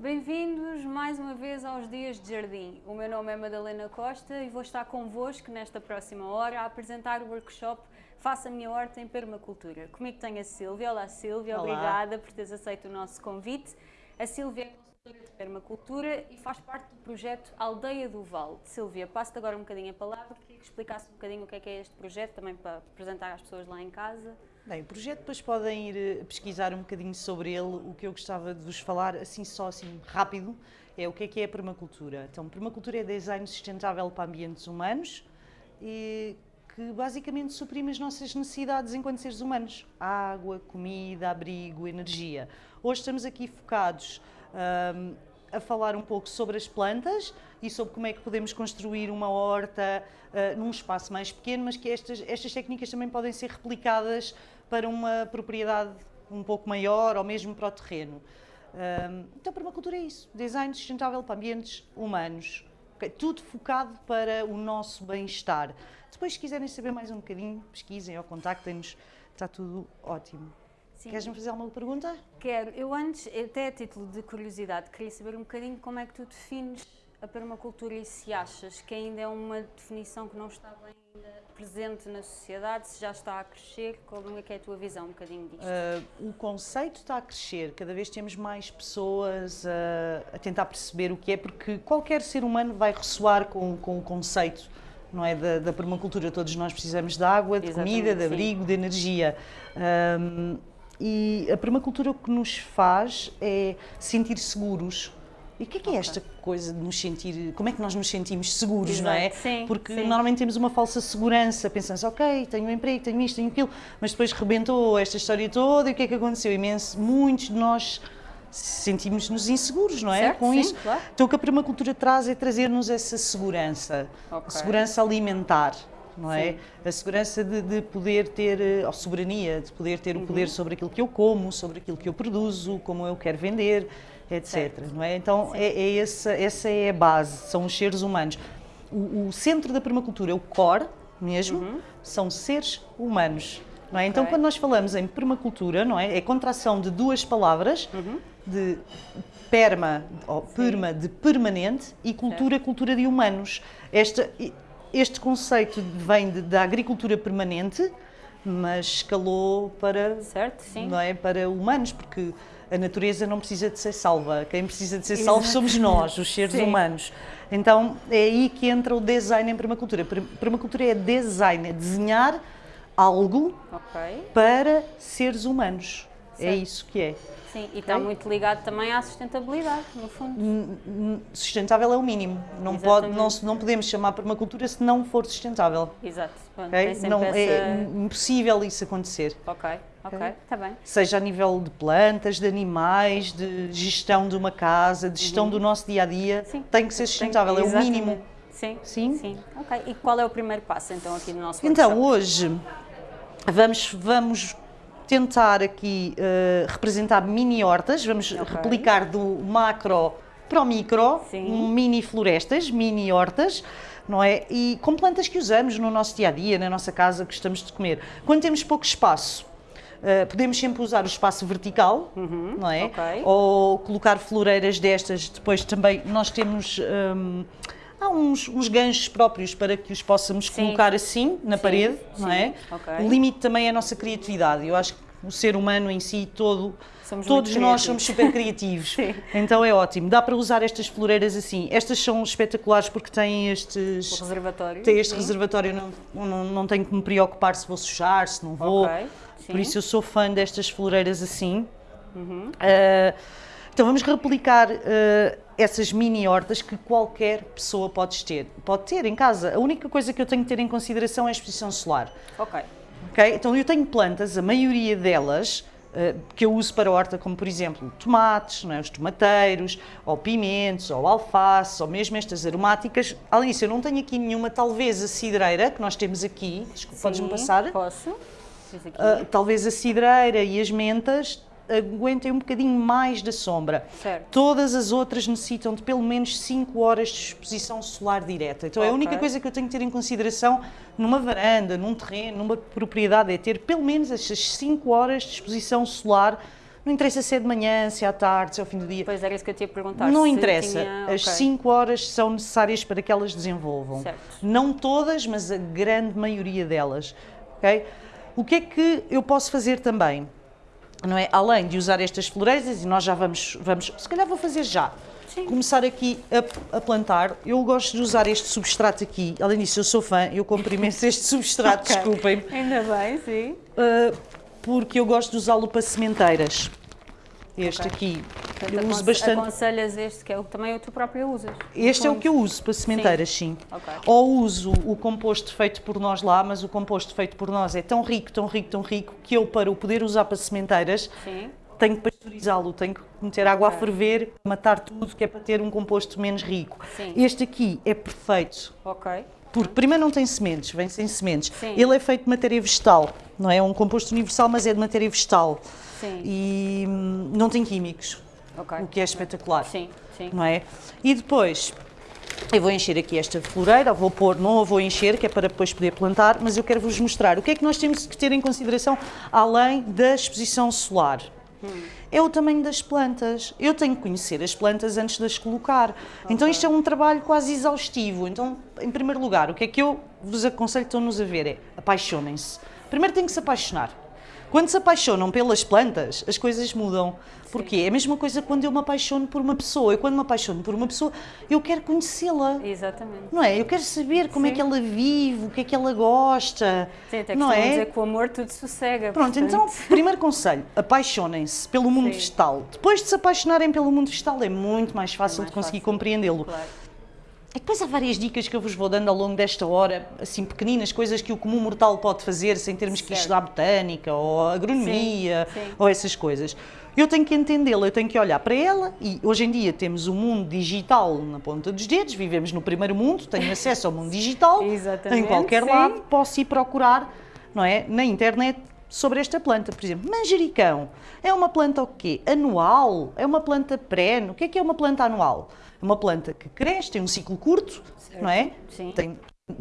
Bem-vindos mais uma vez aos Dias de Jardim. O meu nome é Madalena Costa e vou estar convosco nesta próxima hora a apresentar o workshop Faça a Minha Horta em Permacultura. Comigo tenho a Sílvia. Olá Sílvia, Olá. obrigada por teres aceito o nosso convite. A Sílvia é consultora de permacultura e faz parte do projeto Aldeia do Vale. Sílvia, passo-te agora um bocadinho a palavra, queria que explicasse um bocadinho o que é que é este projeto, também para apresentar às pessoas lá em casa. Bem, o projeto depois podem ir eh, pesquisar um bocadinho sobre ele. O que eu gostava de vos falar, assim só assim rápido, é o que é que é a permacultura. Então, permacultura é design sustentável para ambientes humanos e que basicamente suprime as nossas necessidades enquanto seres humanos. Água, comida, abrigo, energia. Hoje estamos aqui focados ahm, a falar um pouco sobre as plantas e sobre como é que podemos construir uma horta ah, num espaço mais pequeno, mas que estas, estas técnicas também podem ser replicadas para uma propriedade um pouco maior ou mesmo para o terreno. Então, permacultura é isso: design sustentável para ambientes humanos. Ok? Tudo focado para o nosso bem-estar. Depois, se quiserem saber mais um bocadinho, pesquisem ou contactem-nos, está tudo ótimo. Sim. Queres-me fazer alguma pergunta? Quero. Eu antes, até a título de curiosidade, queria saber um bocadinho como é que tu defines a permacultura e se achas que ainda é uma definição que não está bem presente na sociedade, se já está a crescer, como é que é a tua visão um bocadinho disto? Uh, o conceito está a crescer, cada vez temos mais pessoas uh, a tentar perceber o que é, porque qualquer ser humano vai ressoar com, com o conceito não é, da, da permacultura. Todos nós precisamos de água, de Exatamente, comida, de sim. abrigo, de energia. Um, e a permacultura o que nos faz é sentir seguros. E o que é que é esta coisa de nos sentir, como é que nós nos sentimos seguros, não é? Exato, sim, Porque sim. normalmente temos uma falsa segurança, pensamos, ok, tenho um emprego, tenho isto, tenho aquilo, mas depois rebentou esta história toda e o que é que aconteceu? Imenso, muitos de nós sentimos-nos inseguros, não é? Certo, Com sim, isso. claro. Então o que a permacultura traz é trazer-nos essa segurança, Ok. a segurança alimentar. Não é? Sim. A segurança de, de poder ter, eh, a soberania, de poder ter o Uhum. poder sobre aquilo que eu como, sobre aquilo que eu produzo, como eu quero vender, etc. É? Então é, é essa, essa é a base, são os seres humanos. O, o centro da permacultura, o core mesmo, são seres humanos. Não é? Então Uhum. Ok. quando nós falamos em permacultura, não é? É contração de duas palavras, Uhum. de perma, ou perma de permanente e cultura, cultura de humanos. Esta, este conceito vem de- da agricultura permanente, mas escalou para, Certo? Sim. não é, para humanos, porque a natureza não precisa de ser salva. Quem precisa de ser salvo somos nós, os seres Sim. humanos. Então é aí que entra o design em permacultura. Per- Permacultura é design, é desenhar algo Ok. para seres humanos. É Certo. isso que é. Sim, e está muito ligado também à sustentabilidade, no fundo. Sustentável é o mínimo. Não, pode, não, não podemos chamar permacultura se não for sustentável. Exato. Pronto, ok? tem sempre Não, essa... É impossível isso acontecer. Ok, ok, está bem. Seja a nível de plantas, de animais, de gestão de uma casa, de gestão do nosso dia a dia, Sim. tem que ser sustentável, é o mínimo. Sim, Sim. sim. Ok, e qual é o primeiro passo então aqui no nosso Então, workshop? hoje vamos, vamos tentar aqui eh, representar mini hortas, vamos Ok. replicar do macro para o micro, Sim. mini florestas, mini hortas, não é? E com plantas que usamos no nosso dia a dia, na nossa casa, que gostamos de comer. Quando temos pouco espaço, eh, podemos sempre usar o espaço vertical, não é? Uhum. ok. Ou colocar floreiras destas, depois também nós temos. hum, Há uns, uns ganchos próprios para que os possamos Sim. colocar assim na Sim, parede, não sim, é? ok. O limite também é a nossa criatividade. Eu acho que o ser humano em si todo, Somos todos nós somos super criativos. Então é ótimo. Dá para usar estas floreiras assim. Estas são espetaculares porque têm estes O reservatório. tem este sim. reservatório, não, não, não tenho que me preocupar se vou sujar, se não vou. Ok, sim. Por isso eu sou fã destas floreiras assim. Ah, então vamos replicar ah, essas mini hortas que qualquer pessoa pode ter. Pode ter em casa. A única coisa que eu tenho que ter em consideração é a exposição solar. Ok, Ok? Então eu tenho plantas, a maioria delas eh, que eu uso para a horta, como por exemplo tomates, é? os tomateiros, ou pimentos, ou alface, ou mesmo estas aromáticas. Além disso, eu não tenho aqui nenhuma, talvez a cidreira que nós temos aqui, podes-me passar? Posso. Ah, talvez a cidreira e as mentas aguentem um bocadinho mais da sombra. Certo. Todas as outras necessitam de pelo menos 5 horas de exposição solar direta. Então é a única coisa que eu tenho que ter em consideração numa varanda, num terreno, numa propriedade, é ter pelo menos estas 5 horas de exposição solar Não interessa se é de manhã, se é à tarde, se é ao fim do dia. Pois era isso que eu te ia perguntar. Não interessa. tinha- As ok. 5 horas são necessárias para que elas desenvolvam. Certo. Não todas, mas a grande maioria delas. ok? O que é que eu posso fazer também? Não é? Além de usar estas floreiras, e nós já vamos, vamos se calhar vou fazer já. Sim. Começar aqui a, a plantar. Eu gosto de usar este substrato aqui. Além disso, eu sou fã, eu compro imenso este substrato, Ok. desculpem. Ainda bem, sim. Uh, porque eu gosto de usá-lo para sementeiras. Este Ok. aqui. Portanto, Eu uso bastante. Aconselhas este, que é o que também tu própria usas. Este é o que eu uso para sementeiras, sim. Ok. Ou uso o composto feito por nós lá, mas o composto feito por nós é tão rico, tão rico, tão rico, que eu, para o poder usar para sementeiras, Sim. tenho que pasteurizá-lo, tenho que meter água a Ok. ferver, matar tudo, que é para ter um composto menos rico. Sim. Este aqui é perfeito, Ok. porque primeiro não tem sementes, vem sem sementes. Sim. Ele é feito de matéria vegetal, não é? É um composto universal, mas é de matéria vegetal. Sim. E hum, não tem químicos, Ok. o que é espetacular Sim, sim. não é? E depois eu vou encher aqui esta floreira, vou pôr, não a vou encher, que é para depois poder plantar, mas eu quero vos mostrar o que é que nós temos que ter em consideração além da exposição solar. É o tamanho das plantas. Eu tenho que conhecer as plantas antes de as colocar. Então isto é um trabalho quase exaustivo. Então, em primeiro lugar, o que é que eu vos aconselho estão-nos a ver é apaixonem-se. Primeiro tem que se apaixonar. Quando se apaixonam pelas plantas, as coisas mudam. Porquê? É a mesma coisa quando eu me apaixono por uma pessoa. Eu, quando me apaixono por uma pessoa, eu quero conhecê-la. Exatamente. Não é? Eu quero saber como é Sim. que ela vive, o que é que ela gosta. Sim, até não é? dizer que o amor tudo sossega. Pronto, portanto, então, primeiro conselho, apaixonem-se pelo mundo Sim. vegetal. Depois de se apaixonarem pelo mundo vegetal, é muito mais fácil mais de conseguir compreendê-lo. Claro. E depois há várias dicas que eu vos vou dando ao longo desta hora, assim pequeninas, coisas que o comum mortal pode fazer sem termos que Certo. estudar botânica ou agronomia Sim, sim. ou essas coisas. Eu tenho que entendê-la, eu tenho que olhar para ela e hoje em dia temos o mundo digital na ponta dos dedos, vivemos no primeiro mundo, tenho acesso ao mundo digital em qualquer sim. lado, posso ir procurar, não é, na internet sobre esta planta, por exemplo, manjericão. É uma planta o quê? Anual? É uma planta perene? O que é que é uma planta anual? É uma planta que cresce, tem um ciclo curto, Certo, não é? sim. Tem-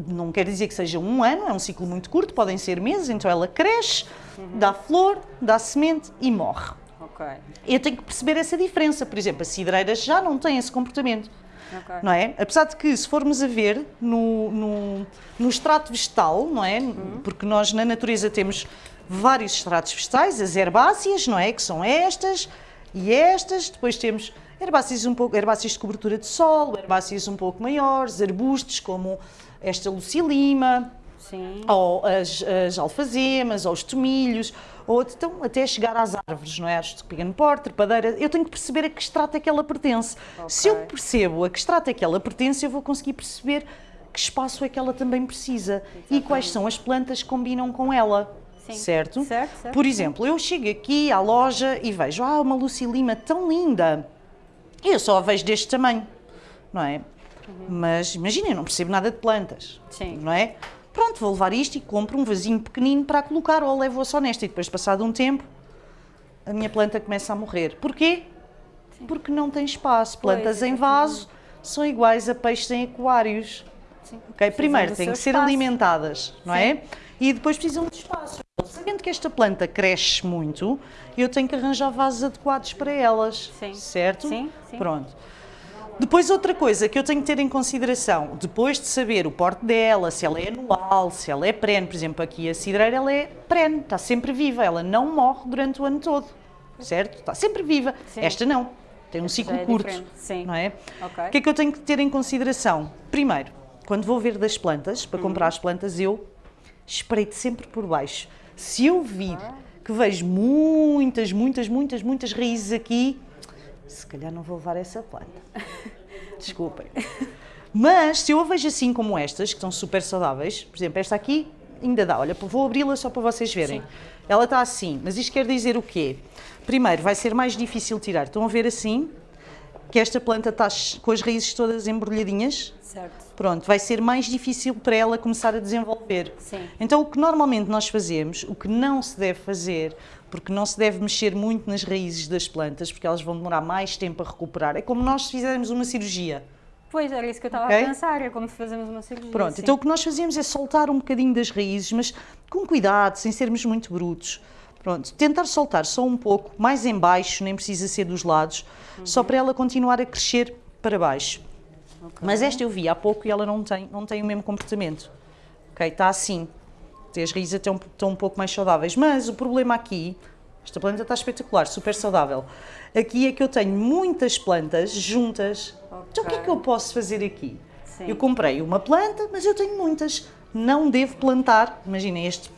não quer dizer que seja um ano, é um ciclo muito curto, podem ser meses, então ela cresce, Uhum. dá flor, dá semente e morre. Ok. Eu tenho que perceber essa diferença. Por exemplo, as cidreiras já não têm esse comportamento. Ok. Não é? Apesar de que, se formos a ver no, no, no extrato vegetal, não é? Porque nós na natureza temos vários extratos vegetais, as herbáceas, não é? Que são estas e estas. Depois temos herbáceas um pouco, herbáceas de cobertura de solo, herbáceas um pouco maiores, arbustos como esta lucilima, Sim. ou as, as alfazemas, ou os tomilhos, ou então até chegar às árvores, não é? Árvores de pequeno porte, trepadeira. Eu tenho que perceber a que extrato é que ela pertence. Se eu percebo a que extrato é que ela pertence, eu vou conseguir perceber que espaço é que ela também precisa e quais são as plantas que combinam com ela. Sim. Certo? Certo, certo. Por exemplo, eu chego aqui à loja e vejo, ah, uma lucilima tão linda. Eu só a vejo deste tamanho, não é? Mas imagina, eu não percebo nada de plantas, Sim. não é? Pronto, vou levar isto e compro um vasinho pequenino para a colocar ou levo-a só nesta e depois, passado um tempo, a minha planta começa a morrer. Porquê? Porque não tem espaço. Pois, Plantas em exatamente. vaso são iguais a peixes em aquários. Sim. Ok, Precisam Primeiro têm que ser espaço. alimentadas, não é? E depois precisam de espaço. Sabendo que esta planta cresce muito, eu tenho que arranjar vasos adequados para elas. Sim. Certo? Sim, sim. Pronto. Depois outra coisa que eu tenho que ter em consideração, depois de saber o porte dela, se ela é anual, se ela é perene, por exemplo, aqui a cidreira ela é perene, está sempre viva, ela não morre durante o ano todo, certo? Está sempre viva. Sim. Esta não, tem um Esta ciclo é curto, diferente, sim. não é? Ok. O que é que eu tenho que ter em consideração? Primeiro, quando vou ver das plantas, para Uhum. comprar as plantas, eu espreito sempre por baixo. Se eu vir que vejo muitas, muitas, muitas, muitas raízes aqui, se calhar não vou levar essa planta. Desculpem. Mas se eu a vejo assim como estas, que são super saudáveis, por exemplo, esta aqui ainda dá. Olha, vou abri-la só para vocês verem. Sim. Ela está assim, mas isto quer dizer o quê? Primeiro, vai ser mais difícil tirar. Estão a ver assim? Que esta planta está com as raízes todas embrulhadinhas. Certo. Pronto, vai ser mais difícil para ela começar a desenvolver. Sim. Então, o que normalmente nós fazemos, o que não se deve fazer, porque não se deve mexer muito nas raízes das plantas, porque elas vão demorar mais tempo a recuperar, é como nós fizermos uma cirurgia. Pois, era isso que eu estava Ok. a pensar, é como se fazemos uma cirurgia. Pronto, sim. então o que nós fazemos é soltar um bocadinho das raízes, mas com cuidado, sem sermos muito brutos. Pronto, tentar soltar só um pouco, mais em baixo, nem precisa ser dos lados, só para ela continuar a crescer para baixo. Ok. Mas esta eu vi há pouco e ela não tem, não tem o mesmo comportamento. Ok, está assim. As raízes estão, estão um pouco mais saudáveis. Mas o problema aqui, esta planta está espetacular, super saudável. Aqui é que eu tenho muitas plantas juntas. Então o que é que eu posso fazer aqui? Sim. Eu comprei uma planta, mas eu tenho muitas. Não devo plantar, imagina este,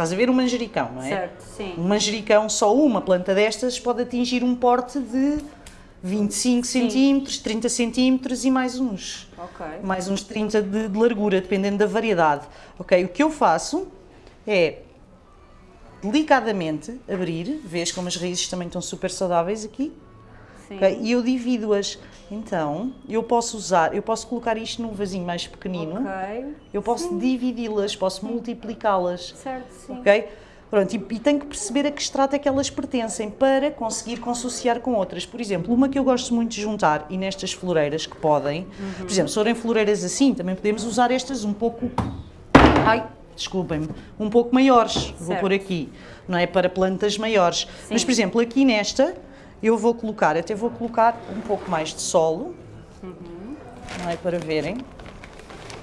estás a ver um manjericão, não é? Certo, sim. Um manjericão, só uma planta destas pode atingir um porte de 25 centímetros, 30 centímetros e mais uns Ok. mais uns 30 de, de largura, dependendo da variedade. Ok, o que eu faço é delicadamente abrir, vês como as raízes também estão super saudáveis aqui, Sim. ok? e eu divido-as. Então, eu posso usar, eu posso colocar isto num vasinho mais pequenino, Ok. eu posso dividi-las, posso multiplicá-las, Certo, sim. ok? Pronto, e, e tenho que perceber a que extrato é que elas pertencem para conseguir consociar com outras. Por exemplo, uma que eu gosto muito de juntar, e nestas floreiras que podem, por exemplo, se forem floreiras assim, também podemos usar estas um pouco. Ai, desculpem-me, um pouco maiores. Vou Certo. pôr aqui, não é? Para plantas maiores. Mas, Sim. por exemplo, aqui nesta, eu vou colocar, até vou colocar um pouco mais de solo, não é? Para verem.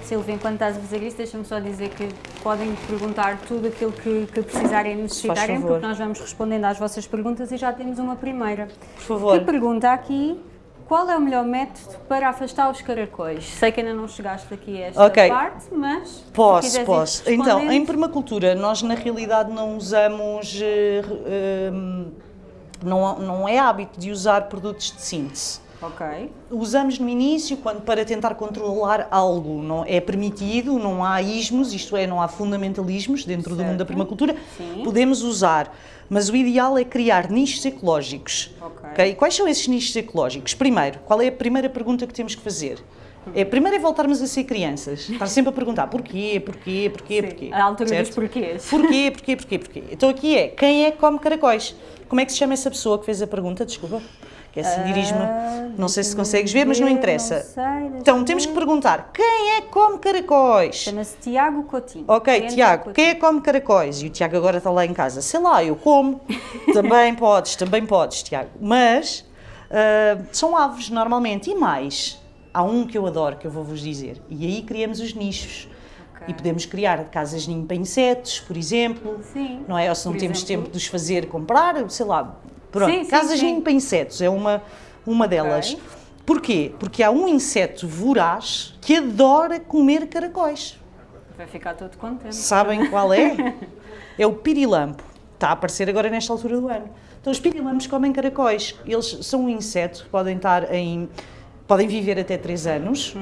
Silvia, enquanto estás a fazer isso, deixa-me só dizer que podem perguntar tudo aquilo que, que precisarem e necessitarem, porque nós vamos respondendo às vossas perguntas e já temos uma primeira. Por favor. Que pergunta aqui, qual é o melhor método para afastar os caracóis? Sei que ainda não chegaste aqui a esta Ok. parte, mas Posso, posso. Então, em permacultura, nós na realidade não usamos. eh, eh, não, não é hábito de usar produtos de síntese. Usamos no início quando para tentar controlar algo, não é permitido, não há ismos, isto é, não há fundamentalismos dentro do mundo da Certo. permacultura. Sim. Podemos usar, mas o ideal é criar nichos ecológicos. Ok. ok? Quais são esses nichos ecológicos? Primeiro, qual é a primeira pergunta que temos que fazer? É, primeiro é voltarmos a ser crianças, estar sempre a perguntar porquê, porquê, porquê, Sim, porquê. a altura dos certo? porquês. Porquê, porquê, porquê, porquê? Então aqui é, quem é que come caracóis? Como é que se chama essa pessoa que fez a pergunta? Desculpa, que assim dirige-me. Ah, Não sei se consegues ver, mas não ver, interessa. não sei, então temos que ver. perguntar, quem é que come caracóis? Chama-se Tiago Coutinho. Ok, Tiago, Coutinho. quem é que come caracóis? E o Tiago agora está lá em casa. Sei lá, eu como. também podes, também podes, Tiago. Mas ah, são aves normalmente. E mais, há um que eu adoro, que eu vou-vos dizer. E aí criamos os nichos. Ok. E podemos criar casas ninho para insetos, por exemplo. Sim, Não é? Ou se não por temos exemplo. tempo de os fazer comprar, sei lá. Pronto, Sim, sim, casas ninho para insetos é uma, uma delas. Ok. Porquê? Porque há um inseto voraz que adora comer caracóis. Vai ficar todo contente. Sabem qual é? É o pirilampo. Está a aparecer agora nesta altura do ano. Então os pirilampos comem caracóis. Eles são um inseto que podem estar em podem viver até 3 anos.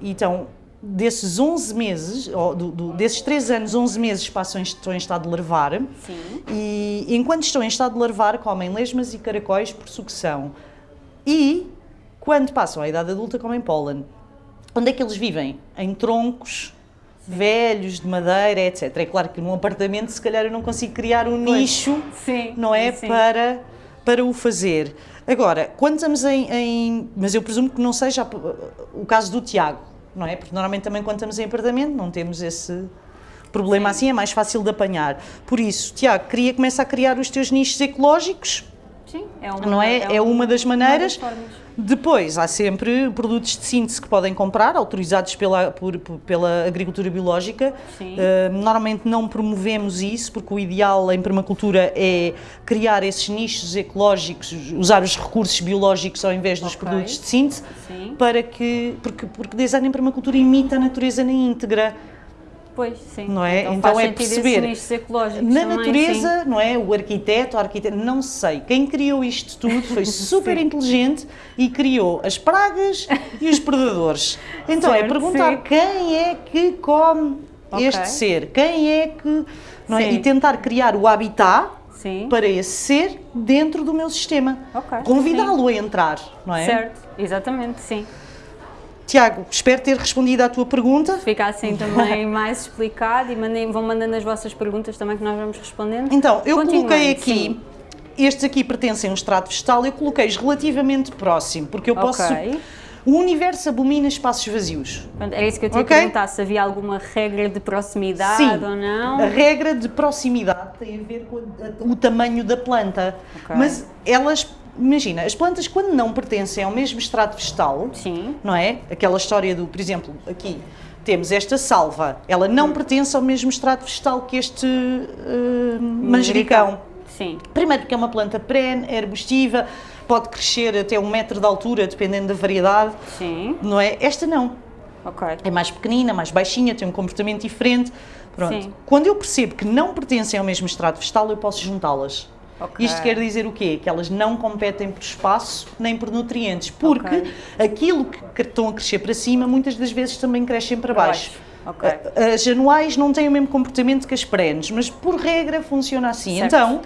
E então desses 11 meses, ou do, do- desses 3 anos, 11 meses passam em, estão em estado de larvar. Sim. E enquanto estão em estado de larvar, comem lesmas e caracóis por sucção. E quando passam à idade adulta, comem pólen. Onde é que eles vivem? Em troncos velhos, de madeira, etc. É claro que num apartamento, se calhar, eu não consigo criar um nicho, Sim. não é? sim. Para, para o fazer. Agora, quando estamos em, em- Mas eu presumo que não seja o caso do Tiago, não é? Porque normalmente também quando estamos em apartamento não temos esse problema assim, é mais fácil de apanhar. Por isso, Tiago, queria começar a criar os teus nichos ecológicos, Sim, é uma, não é? É uma das maneiras. formas. Depois, há sempre produtos de síntese que podem comprar, autorizados pela, por- pela agricultura biológica. Uh, normalmente não promovemos isso, porque o ideal em permacultura é criar esses nichos ecológicos, usar os recursos biológicos ao invés dos Ok. produtos de síntese, Sim. para que, porque, porque design em permacultura imita a natureza na íntegra. Pois, sim. Não é? Então, Então é perceber. Na também, natureza, não é? O arquiteto, a arquiteta, não sei. Quem criou isto tudo foi super Sim. inteligente e criou as pragas e os predadores. Então é Certo, perguntar sim. quem é que come Ok. este ser, quem é que. Não é? Sim. E tentar criar o habitat Sim. sim. para esse ser dentro do meu sistema. Ok, Convidá-lo a entrar, não é? Certo, exatamente, sim. Tiago, espero ter respondido à tua pergunta. Fica assim também mais explicado e mandem, vão mandando as vossas perguntas também que nós vamos respondendo. Então, eu coloquei aqui, sim. estes aqui pertencem a um extrato vegetal, eu coloquei-os relativamente próximo, porque eu posso, Ok. O universo abomina espaços vazios. Era isso que eu te ia Ok. perguntar, se havia alguma regra de proximidade Sim. ou não. A regra de proximidade tem a ver com o tamanho da planta. Ok. Mas elas, imagina, as plantas quando não pertencem ao mesmo estrato vegetal, Sim. não é? Aquela história do, por exemplo, aqui temos esta salva, ela não Hum. pertence ao mesmo estrato vegetal que este eh, manjericão. Sim. Primeiro porque é uma planta perene, é arbustiva, pode crescer até um metro de altura, dependendo da variedade, Sim. não é? Esta não. Ok. É mais pequenina, mais baixinha, tem um comportamento diferente. Pronto. Sim. Quando eu percebo que não pertencem ao mesmo estrato vegetal, eu posso juntá-las. Ok. Isto quer dizer o quê? Que elas não competem por espaço nem por nutrientes, porque Ok. aquilo que estão a crescer para cima muitas das vezes também crescem para baixo. Ok. A- As anuais não têm o mesmo comportamento que as perenes, mas por regra funciona assim. Certo. Então,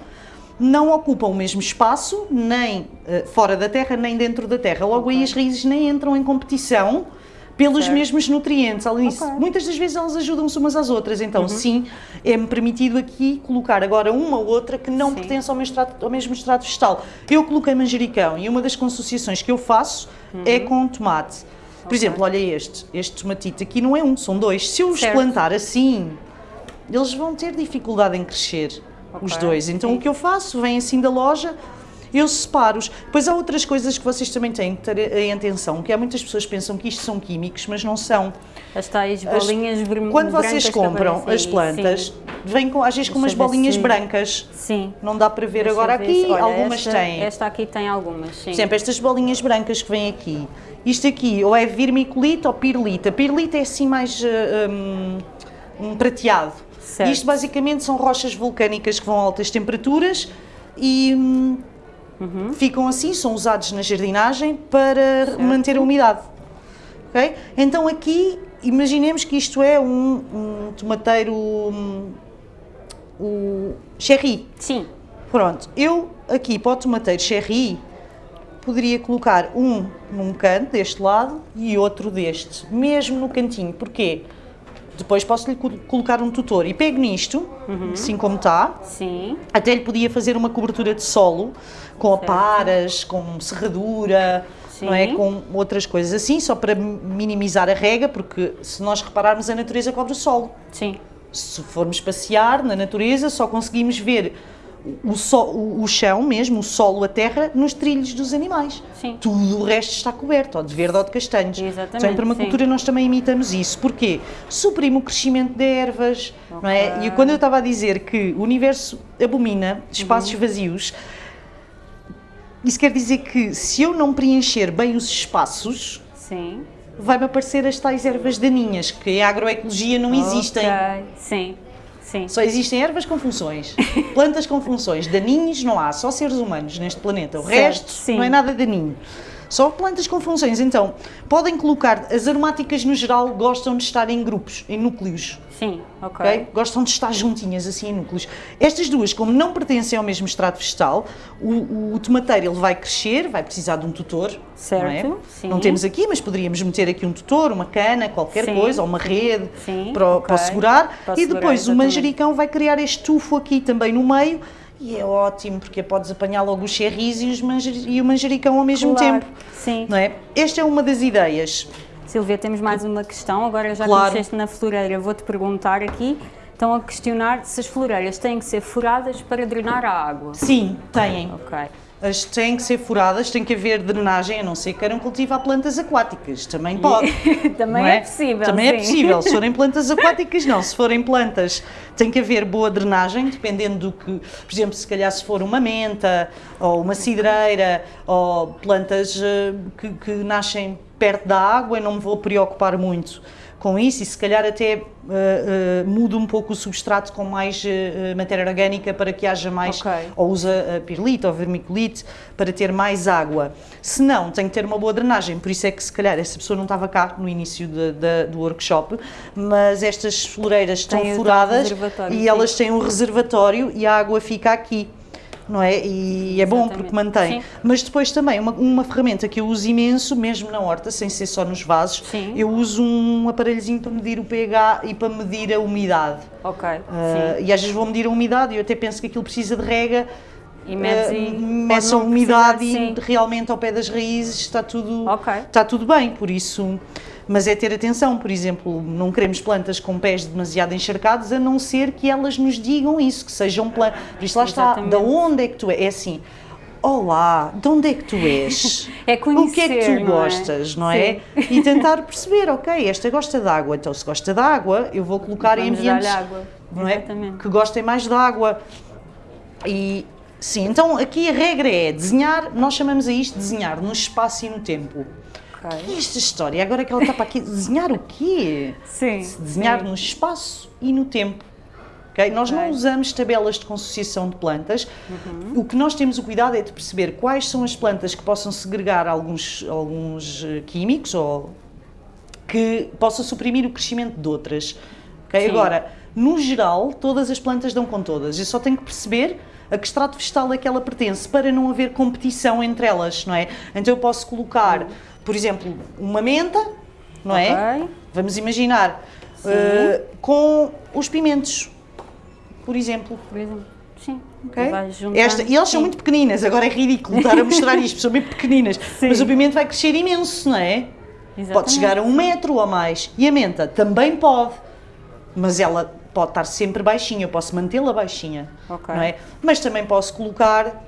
não ocupam o mesmo espaço, nem eh, fora da terra, nem dentro da terra. Logo aí Ok. as raízes nem entram em competição pelos Certo. mesmos nutrientes. Além disso, Ok. Uhum. muitas das vezes elas ajudam-se umas às outras. Então, sim, é-me permitido aqui colocar agora uma ou outra que não Sim. pertence ao mesmo, extrato, ao mesmo extrato vegetal. Eu coloquei manjericão e uma das consociações que eu faço é com tomate. Por Uhum. Ok. exemplo, olha este. Este tomatito aqui não é um, são dois. Se eu os Certo. plantar assim, eles vão ter dificuldade em crescer, os Ok, dois. Então sim. o que eu faço, vem assim da loja, eu separo-os. Depois há outras coisas que vocês também têm que ter em atenção, que há muitas pessoas que pensam que isto são químicos, mas não são. As tais As- bolinhas vermelhas. Quando vocês compram as plantas, vêm com, às vezes com umas Deixa bolinhas se- brancas. Sim. Não dá para ver Deixa agora aqui, se- olha, algumas esta, têm. Esta aqui tem algumas, sim. Por exemplo, estas bolinhas brancas que vêm aqui. Isto aqui, ou é vermiculita ou pirlita. Pirlita é assim mais uh, um, um prateado. Certo. Isto basicamente são rochas vulcânicas que vão a altas temperaturas e hum, Uhum. ficam assim, são usados na jardinagem para manter a umidade. Ok? Então aqui, imaginemos que isto é um, um tomateiro um, o cherry. Sim. Pronto, eu aqui para o tomateiro cherry poderia colocar um num canto deste lado e outro deste, mesmo no cantinho. Porquê? Depois posso lhe co- colocar um tutor e pego nisto, Uhum. assim como está, Sim. até lhe podia fazer uma cobertura de solo com aparas, com serradura, não é? Sim. com outras coisas assim, só para minimizar a rega, porque se nós repararmos a natureza cobre o solo Sim. se formos passear na natureza, só conseguimos ver o, o- o chão mesmo, o solo, a terra, nos trilhos dos animais. Sim. Tudo o resto está coberto, ou de verde ou de castanhos. Exatamente, Então, em permacultura sim. nós também imitamos isso. Porquê? Suprime o crescimento de ervas, não é? E quando eu estava a dizer que o universo abomina espaços Uhum. vazios, isso quer dizer que se eu não preencher bem os espaços, vai-me aparecer as tais ervas daninhas, que em agroecologia não existem. Ok. Sim. Sim. Só existem ervas com funções, plantas com funções, daninhos não há, só seres humanos neste planeta. O Certo, resto sim. não é nada daninho. Só plantas com funções. Então, podem colocar, as aromáticas no geral gostam de estar em grupos, em núcleos. Sim. Ok. ok? Gostam de estar juntinhas, assim, em núcleos. Estas duas, como não pertencem ao mesmo extrato vegetal, o, o, tomateiro ele vai crescer, vai precisar de um tutor. Certo, Não, é? sim. não temos aqui, mas poderíamos meter aqui um tutor, uma cana, qualquer Sim. coisa, ou uma rede Sim, para, o- ok. para segurar. Para e segurar, depois o manjericão vai criar este tufo aqui também no meio. E é ótimo, porque podes apanhar logo os cherries e, os e o manjericão ao mesmo Claro. tempo. Sim. Não é? Esta é uma das ideias. Silvia, temos mais uma questão. Agora já Claro. que mexeste na floreira, vou-te perguntar aqui. Estão a questionar se as floreiras têm que ser furadas para drenar a água. Sim, têm. Ok. As têm que ser furadas, tem que haver drenagem, a não ser que queiram cultivar plantas aquáticas. Também pode. Também não é possível. Também é sim. possível. Se forem plantas aquáticas, não. Se forem plantas, tem que haver boa drenagem, dependendo do que. Por exemplo, se calhar se for uma menta, ou uma cidreira, ou plantas eh, que, que nascem perto da água, eu não me vou preocupar muito com isso e se calhar até eh, eh, mudo um pouco o substrato com mais eh, matéria orgânica para que haja mais, Ok. ou usa pirlite ou vermiculite para ter mais água. Se não, tem que ter uma boa drenagem, por isso é que se calhar essa pessoa não estava cá no início de- de- do workshop, mas estas floreiras estão Tem furadas e elas têm um reservatório e a água fica aqui. Não é? E é bom porque mantém. Sim. Mas depois também, uma, uma ferramenta que eu uso imenso, mesmo na horta, sem ser só nos vasos, Sim. eu uso um aparelhozinho para medir o pH e para medir a umidade. Ok. Ah, Sim. e às vezes vou medir a umidade e eu até penso que aquilo precisa de rega E medes uh, meçam a umidade e realmente ao pé das raízes está tudo, Ok. está tudo bem, por isso. Mas é ter atenção, por exemplo, não queremos plantas com pés demasiado encharcados, a não ser que elas nos digam isso, que sejam plantas. Por isso lá está, da onde é que tu és? É assim, olá, de onde é que tu és? É o que é que conhecer, tu não é? gostas, não é? E tentar perceber, ok, esta gosta de água, então se gosta de água, eu vou colocar em Vamos dar-lhe ambientes água. não é? Exatamente. que gostem mais de água. E sim, então aqui a regra é desenhar, nós chamamos a isto de desenhar no espaço e no tempo. Ok. E esta história, agora que ela está para aqui, desenhar o quê? Sim. Desenhar sim. no espaço e no tempo. ok? Nós não Ok. usamos tabelas de consociação de plantas. Uhum. O que nós temos o cuidado é de perceber quais são as plantas que possam segregar alguns, alguns eh, químicos ou que possam suprimir o crescimento de outras. ok? Sim. Agora, no geral, todas as plantas dão com todas. Eu só tenho que perceber a que extrato vegetal é que ela pertence para não haver competição entre elas, não é? Então eu posso colocar, por exemplo, uma menta, não é? Ok. Vamos imaginar, eh, com os pimentos, por exemplo. Por exemplo. Sim. ok? E vais juntando. Esta, e elas são muito pequeninas, agora é ridículo estar a mostrar isto, são bem pequeninas. Sim. Mas o pimento vai crescer imenso, não é? Pode Exatamente. chegar a um metro ou mais. E a menta também pode, mas ela pode estar sempre baixinha, eu posso mantê-la baixinha, Ok. não é? Mas também posso colocar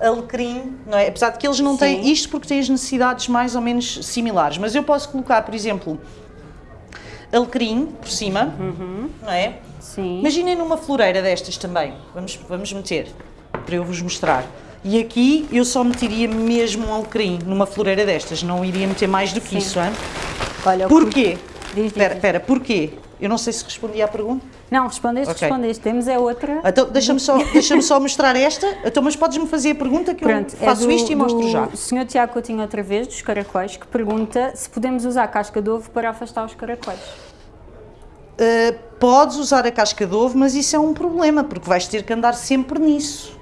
alecrim, não é? Apesar de que eles não têm Sim. isto porque têm as necessidades mais ou menos similares, mas eu posso colocar, por exemplo, alecrim por cima, não é? Sim. Imaginem numa floreira destas também, vamos, vamos meter, para eu vos mostrar. E aqui eu só meteria mesmo um alecrim numa floreira destas, não iria meter mais do que Sim. isso, hein? Olha, Porquê? Diz, diz, espera, porquê? Eu não sei se respondi à pergunta. Não, respondeste, Ok. respondeste. Temos é outra. Então, deixa-me só, deixa só mostrar esta. Então, mas podes-me fazer a pergunta que Pronto, eu faço é do, isto e mostro já. Sr. Tiago Coutinho outra vez, dos caracóis, que pergunta se podemos usar casca de ovo para afastar os caracóis. Uh, podes usar a casca de ovo, mas isso é um problema, porque vais ter que andar sempre nisso,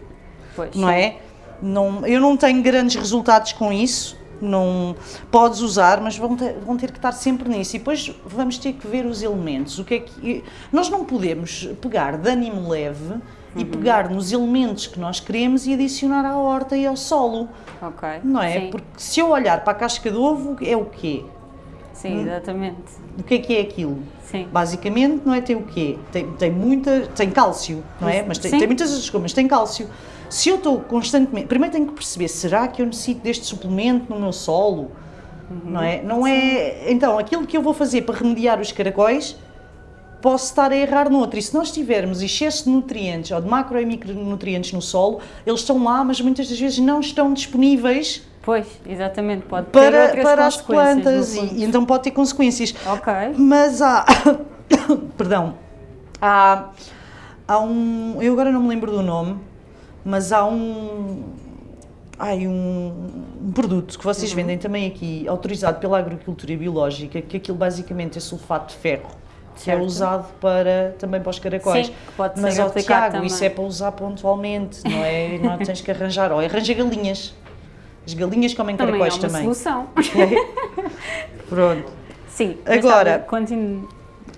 Pois. não é? Não, eu não tenho grandes resultados com isso. Não podes usar, mas vão ter, vão ter que estar sempre nisso. E depois vamos ter que ver os elementos. O que é que nós não podemos pegar de ânimo leve e Uhum. pegar nos elementos que nós queremos e adicionar à horta e ao solo, Ok. não é? Sim, Porque se eu olhar para a casca de ovo é o quê? sim exatamente. O que é que é aquilo? Sim. Basicamente, não é? Tem o quê? Tem, tem muita. tem cálcio, não é? Mas tem, tem muitas outras coisas, mas tem cálcio. Se eu estou constantemente. Primeiro tenho que perceber, será que eu necessito deste suplemento no meu solo? Não é? Não é. Então, aquilo que eu vou fazer para remediar os caracóis, posso estar a errar no outro. E se nós tivermos excesso de nutrientes ou de macro e micronutrientes no solo, eles estão lá, mas muitas das vezes não estão disponíveis Pois, exatamente. Pode ter para, outras para as plantas e, e então pode ter consequências. Ok. Mas há. Perdão. Há, há um. Eu agora não me lembro do nome, mas há um. Ai, um, um produto que Uhum. vocês vendem também aqui, autorizado pela agricultura biológica, que aquilo basicamente é sulfato de ferro. Que é usado para, também para os caracóis. Sim, pode Mas, ó, aplicado Tiago, também. isso é para usar pontualmente, não é? Não tens que arranjar. Ou arranja galinhas. As galinhas comem Também é caracóis uma também. solução. Pronto. Sim. Agora- continue.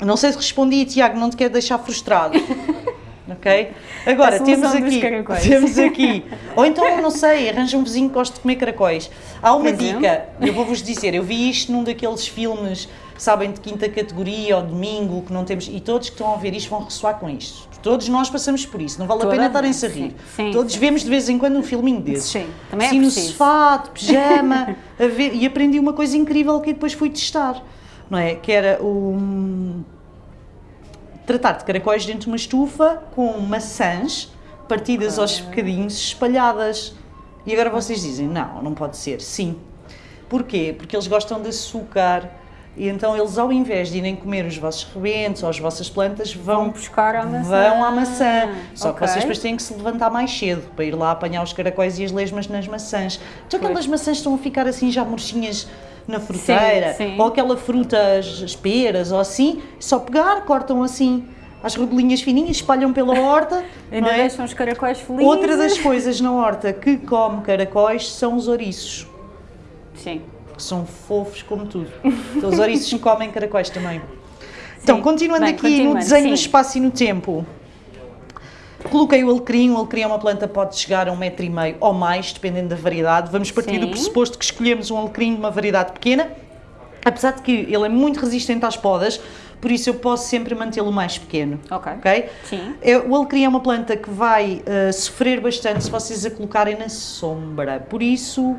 Não sei se respondi, Tiago, não te quero deixar frustrado. ok? Agora, temos aqui, temos aqui, ou então, não sei, arranja um vizinho que goste de comer caracóis. Há uma dica, eu vou-vos dizer, eu vi isto num daqueles filmes, sabem, de quinta categoria ou domingo, que não temos, e todos que estão a ver isto vão ressoar com isto. Todos nós passamos por isso, não vale a Toda pena a estarem-se a rir. sim. Sim, todos sim. vemos de vez em quando um filminho desses. Sim, também é assim no preciso. sofá, de pijama, ver, e aprendi uma coisa incrível que depois fui testar, não é? Que era o tratar de caracóis dentro de uma estufa com maçãs partidas aos bocadinhos, espalhadas. E agora vocês dizem, não, não pode ser. Sim. Porquê? Porque eles gostam de açúcar e então eles ao invés de irem comer os vossos rebentos ou as vossas plantas, vão, Vão buscar a maçã. vão à maçã. Só que Ok. vocês depois têm que se levantar mais cedo para ir lá apanhar os caracóis e as lesmas nas maçãs. Então aquelas maçãs estão a ficar assim já murchinhas na fruteira, sim. ou aquela fruta, as as peras ou assim, só pegar, cortam assim as rodelinhas fininhas, espalham pela horta. Ainda é? deixam os caracóis felizes. Outra das coisas na horta que come caracóis são os ouriços, Sim. que são fofos como tudo. Então, os ouriços comem caracóis também. Então, Sim. continuando Bem, aqui no continuando, desenho sim. do espaço e no tempo. Coloquei o alecrim, o alecrim é uma planta que pode chegar a um metro e meio ou mais, dependendo da variedade. Vamos partir Sim. do pressuposto que escolhemos um alecrim de uma variedade pequena, apesar de que ele é muito resistente às podas, por isso eu posso sempre mantê-lo mais pequeno. Ok. ok? Sim. É, o alecrim é uma planta que vai uh, sofrer bastante se vocês a colocarem na sombra, por isso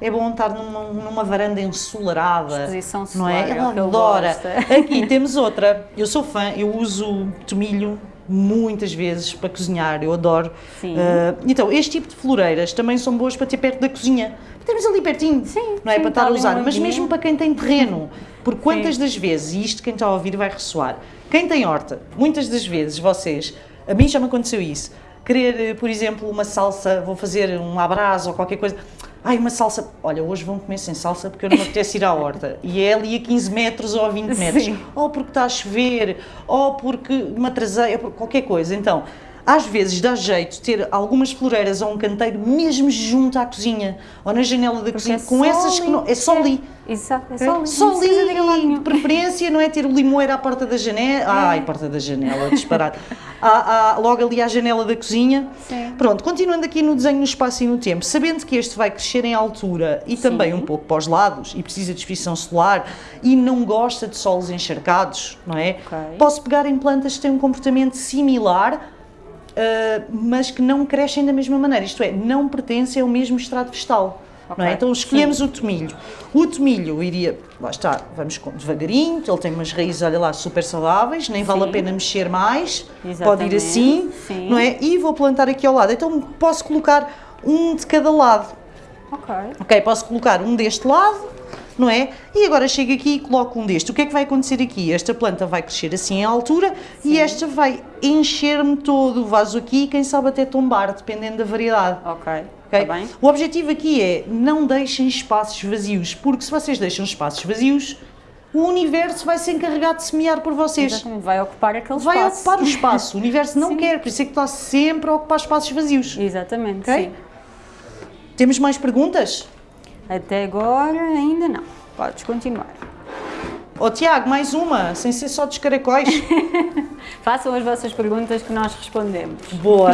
é bom estar numa, numa varanda ensolarada. Exposição não é? solar, é Ela ele adora. Aqui temos outra. Eu sou fã, eu uso tomilho muitas vezes para cozinhar, eu adoro. Sim. Uh, então, este tipo de floreiras também são boas para ter perto da cozinha. Temos ali pertinho, Sim, não é? sim, para estar a usar, mas vinha. mesmo para quem tem terreno, porque quantas das vezes, e isto quem está a ouvir vai ressoar, quem tem horta, muitas das vezes vocês, a mim já me aconteceu isso, querer, eh, por exemplo, uma salsa, vou fazer um abraço ou qualquer coisa, ai, uma salsa, olha, hoje vão comer sem salsa porque eu não me apetece ir à horta, e é ali a 15 metros ou a 20 metros, Sim. ou porque está a chover, ou porque me atrasei, ou por qualquer coisa, então... Às vezes dá jeito ter algumas floreiras ou um canteiro mesmo junto à cozinha ou na janela da cozinha, é com essas que ali. não, é só ali. Exato, é só ali. Só ali, de preferência, não é ter o limoeiro à porta da janela. Ai, porta da janela, disparado. Há- há logo ali à janela da cozinha. Sim. Pronto, continuando aqui no desenho, no espaço e no tempo, sabendo que este vai crescer em altura e também Sim. um pouco para os lados e precisa de exposição solar e não gosta de solos encharcados, não é? Ok. Posso pegar em plantas que têm um comportamento similar, mas que não crescem da mesma maneira, isto é, não pertencem ao mesmo estrato vegetal. Não é? Ok, Então escolhemos o tomilho. O tomilho iria, lá está, vamos com, devagarinho, ele tem umas raízes, olha lá, super saudáveis, nem vale a Sim. pena mexer mais, pode ir Exatamente, assim, sim. não é? E vou plantar aqui ao lado. Então posso colocar um de cada lado. Ok. Ok, posso colocar um deste lado, não é? E agora chego aqui e coloco um deste. O que é que vai acontecer aqui? Esta planta vai crescer assim em altura e esta vai encher-me todo o vaso aqui, quem sabe até tombar, dependendo da variedade. Ok. ok? Está bem? O objetivo aqui é não deixem espaços vazios, porque se vocês deixam espaços vazios, o universo vai se encarregar de semear por vocês. Exatamente. Vai ocupar aquele Vai espaço. ocupar o espaço. O universo não Sim. quer, por isso é que está sempre a ocupar espaços vazios. Exatamente, Ok? sim. Temos mais perguntas? Até agora ainda não. Podes continuar. Ó Tiago, mais uma, sem ser só dos caracóis. Façam as vossas perguntas que nós respondemos. Boa.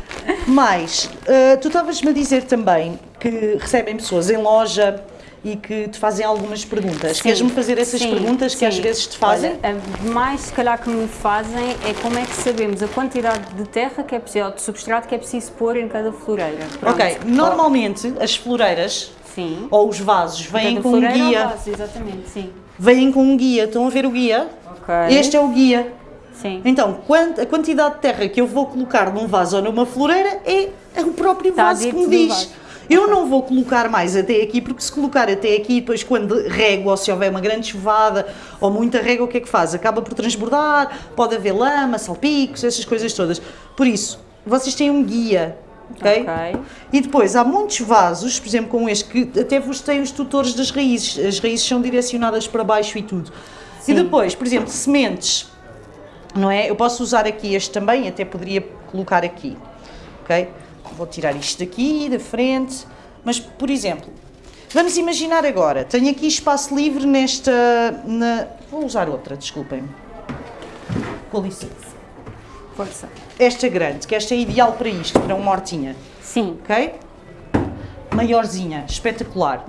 Mais, eh, tu estavas-me a dizer também que recebem pessoas em loja e que te fazem algumas perguntas. Queres-me fazer essas sim, perguntas que às vezes te fazem? Olha, a mais se calhar que me fazem é como é que sabemos a quantidade de terra que é preciso, ou de substrato que é preciso pôr em cada floreira. Pronto. ok, normalmente as floreiras Sim. ou os vasos vêm com um floreira ou guia. vaso, exatamente, sim. Vêm com um guia. Estão a ver o guia? Ok. Este é o guia. Sim. Então, a quantidade de terra que eu vou colocar num vaso ou numa floreira é o próprio Está vaso que me diz. Eu não vou colocar mais até aqui, porque se colocar até aqui, depois quando rego ou se houver uma grande chuvada ou muita rega, o que é que faz? Acaba por transbordar, pode haver lama, salpicos, essas coisas todas. Por isso, vocês têm um guia, ok? Ok. E depois há muitos vasos, por exemplo, como este, que até vos têm os tutores das raízes. As raízes são direcionadas para baixo e tudo. Sim. E depois, por exemplo, sementes, não é? Eu posso usar aqui este também, até poderia colocar aqui, ok? Vou tirar isto daqui, da frente. Mas, por exemplo, vamos imaginar agora, tenho aqui espaço livre nesta... Na... Vou usar outra, desculpem-me. Com licença. Esta grande, que esta é ideal para isto, para uma hortinha Sim. ok? Maiorzinha, espetacular.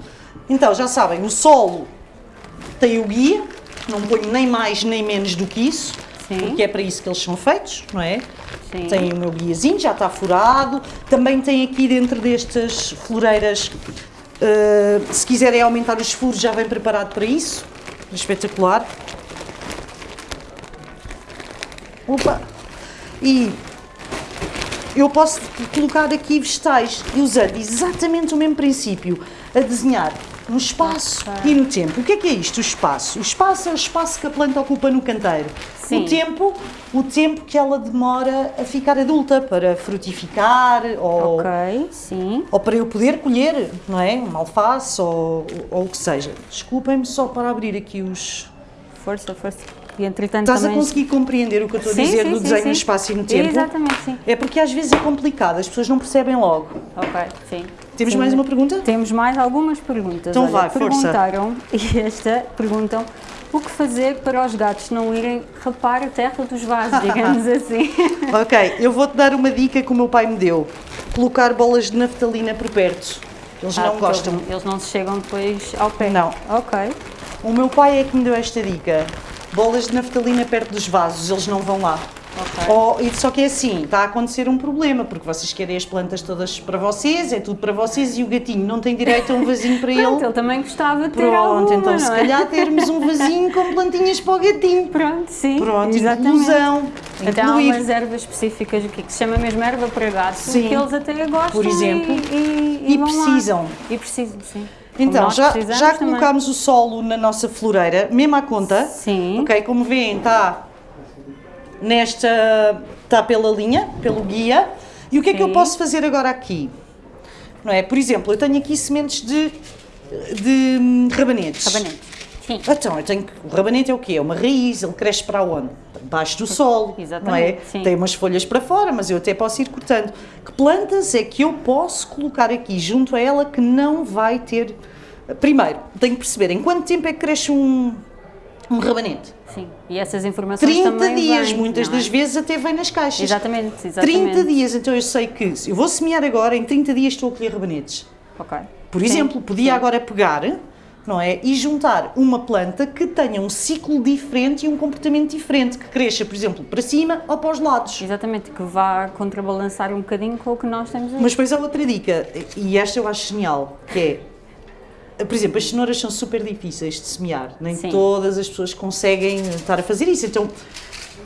Então, já sabem, o solo tem o guia, não ponho nem mais nem menos do que isso, Sim. porque é para isso que eles são feitos, não é? Sim. Tem o meu guiazinho, já está furado. Também tem aqui dentro destas floreiras, eh, se quiserem aumentar os furos, já vem preparado para isso. Espetacular. Opa! E eu posso colocar aqui vegetais e usando exatamente o mesmo princípio, a desenhar no espaço e no tempo. O que é que é isto, o espaço? O espaço é o espaço que a planta ocupa no canteiro. Sim. O tempo, o tempo que ela demora a ficar adulta para frutificar ou, Ok, sim. ou para eu poder colher, não é? Uma alface ou, ou o que seja. Desculpem-me só para abrir aqui os... Força, força. E entretanto Estás a também... conseguir compreender o que eu estou a Sim, dizer sim, do sim, desenho no espaço e no tempo? Exatamente, sim. É porque às vezes é complicado, as pessoas não percebem logo. Ok, sim. Temos mais uma pergunta? Temos mais algumas perguntas. Então Olha, vai, força. perguntaram, e esta, perguntam o que fazer para os gatos não irem rapar a terra dos vasos, digamos assim. ok, eu vou-te dar uma dica que o meu pai me deu. Colocar bolas de naftalina por perto. Eles Ah, não gostam. Eles, eles não se chegam depois ao pé. Não. Ok. O meu pai é que me deu esta dica. Bolas de naftalina perto dos vasos, eles não vão lá. Ok. E só que é assim, está a acontecer um problema, porque vocês querem as plantas todas para vocês, é tudo para vocês e o gatinho não tem direito a um vasinho para Pronto, ele. ele também gostava de ter Pronto, alguma, então se é? calhar termos um vasinho com plantinhas para o gatinho. Pronto, sim. Pronto, exatamente. inclusão. Até há incluir. umas ervas específicas aqui que se chama mesmo erva para gato, Sim. que eles até gostam Por exemplo. e, e, E lá. precisam. E precisam, sim. Então, já, já também. colocámos o solo na nossa floreira, mesmo à conta. Sim. Ok, como veem, está nesta. está pela linha, pelo guia. E o que é que eu Sim. posso fazer agora aqui? Não é? Por exemplo, eu tenho aqui sementes de, de hum, rabanetes. Rabanete. Sim. Então, eu tenho o rabanete é o quê? É uma raiz, ele cresce para onde? Debaixo do solo, não é? Sim. Tem umas folhas para fora, mas eu até posso ir cortando. Que plantas é que eu posso colocar aqui junto a ela que não vai ter... Primeiro, tenho que perceber em quanto tempo é que cresce um, um rabanete. Sim. E essas informações 30 também dias, muitas não é? das vezes até vem nas caixas. Exatamente, exatamente. 30 dias, então eu sei que se eu vou semear agora, em 30 dias estou a colher rabanetes. Ok. Por Sim, exemplo, podia sim. agora pegar, não é, e juntar uma planta que tenha um ciclo diferente e um comportamento diferente, que cresça, por exemplo, para cima ou para os lados. Exatamente, que vá contrabalançar um bocadinho com o que nós temos aí. Mas depois há outra dica, e esta eu acho genial, que é, por exemplo, as cenouras são super difíceis de semear, nem Sim. todas as pessoas conseguem estar a fazer isso, então...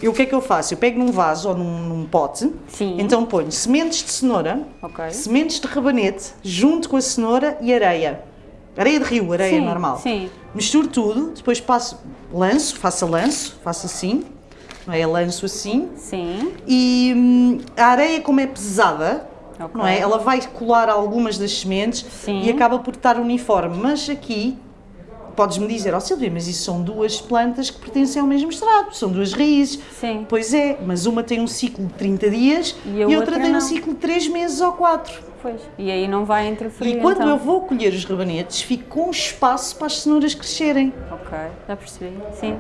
Eu, o que é que eu faço? Eu pego num vaso ou num, num pote, Sim. então ponho sementes de cenoura, Ok. sementes de rabanete, junto com a cenoura e areia. Areia de rio, areia Sim, normal. sim. Misturo tudo, depois passo, lanço, faço a lanço, faço assim, não é? Lanço assim. Sim. E hum, a areia, como é pesada, Ok. não é? Ela vai colar algumas das sementes Sim. e acaba por estar uniforme. Mas aqui, podes-me dizer, ó Silvia, mas isso são duas plantas que pertencem ao mesmo estrado, são duas raízes. Sim. Pois é, mas uma tem um ciclo de 30 dias E e, a outra, outra tem um não. ciclo de 3 meses ou 4. Pois. E aí não vai interferir. E quando então. eu vou colher os rabanetes, fico com espaço para as cenouras crescerem. Ok, já percebi. Sim.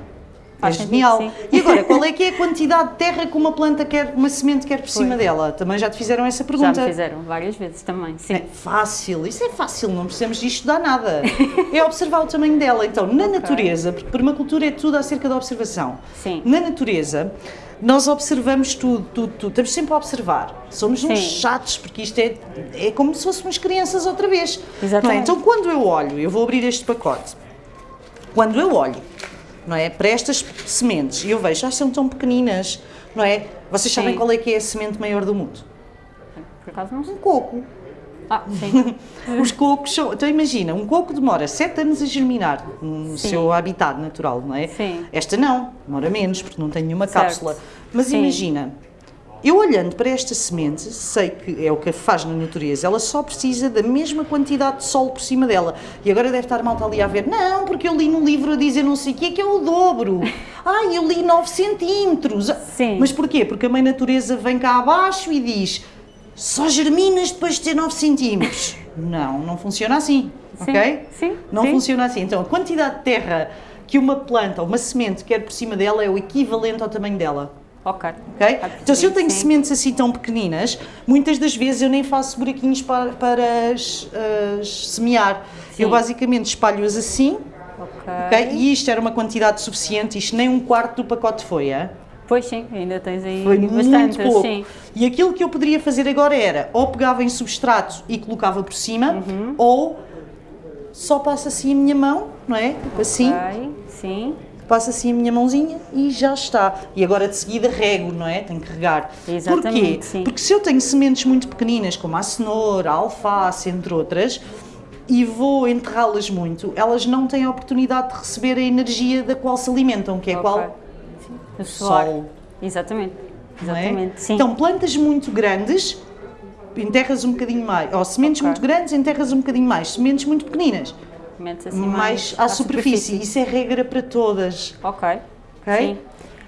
É Faz sentido, genial. sim. E agora, qual é que é a quantidade de terra que uma planta quer, uma semente quer por cima Pois. dela? Também já te fizeram essa Já pergunta. me fizeram várias vezes também. Sim. É fácil, isso é fácil, não precisamos de estudar nada. É observar o tamanho dela. Então, na natureza, porque permacultura é tudo acerca da observação. Sim. Na natureza, nós observamos tudo, tudo, tudo. Estamos sempre a observar. Somos uns Sim. chatos, porque isto é, é como se fôssemos crianças outra vez. é? Exatamente. Então, quando eu olho, eu vou abrir este pacote. Quando eu olho, não é, para estas sementes, e eu vejo, ah, são tão pequeninas, não é? Vocês sabem Sim. qual é que é a semente maior do mundo? Por acaso não sei. Um coco. Ah, sim. Os cocos são. Então imagina, um coco demora 7 anos a germinar no Sim. seu habitat natural, não é? Sim. Esta não, demora menos, porque não tem nenhuma Certo. cápsula. Mas Sim. imagina, eu olhando para esta semente, sei que é o que faz na natureza, ela só precisa da mesma quantidade de sol por cima dela. E agora deve estar malta ali a ver, não, porque eu li no livro a dizer não sei o quê, que é o dobro. Ai, eu li 9 centímetros. Sim. Mas porquê? Porque a mãe natureza vem cá abaixo e diz, só germinas depois de ter 9 centímetros. Não, não funciona assim, Sim, ok? sim, Não sim. funciona assim. Então, a quantidade de terra que uma planta uma semente quer por cima dela é o equivalente ao tamanho dela. Ok. ok? Já Então, se eu tenho sim. sementes assim tão pequeninas, muitas das vezes eu nem faço buraquinhos para, para as, as semear. Eu Sim. basicamente espalho-as assim, Ok. ok? E isto era uma quantidade suficiente, isto nem um quarto do pacote foi, é? Pois sim, ainda tens aí Foi bastantes, muito pouco. sim. E aquilo que eu poderia fazer agora era ou pegava em substrato e colocava por cima, Uhum. ou só passo assim a minha mão, não é? Assim, Ok, sim. Passo assim a minha mãozinha e já está. E agora de seguida rego, não é? Tenho que regar. Exatamente, Porquê? sim. Porque se eu tenho sementes muito pequeninas, como a cenoura, a alface, entre outras, e vou enterrá-las muito, elas não têm a oportunidade de receber a energia da qual se alimentam, que é Ok. qual? Sim. Sol. Exatamente. é? Exatamente, sim. Então, plantas muito grandes, enterras um bocadinho mais. Ou sementes Ok. muito grandes, enterras um bocadinho mais. Sementes muito pequeninas, Metes assim mais, à, superfície. Isso é regra para todas. Ok. Ok? Sim.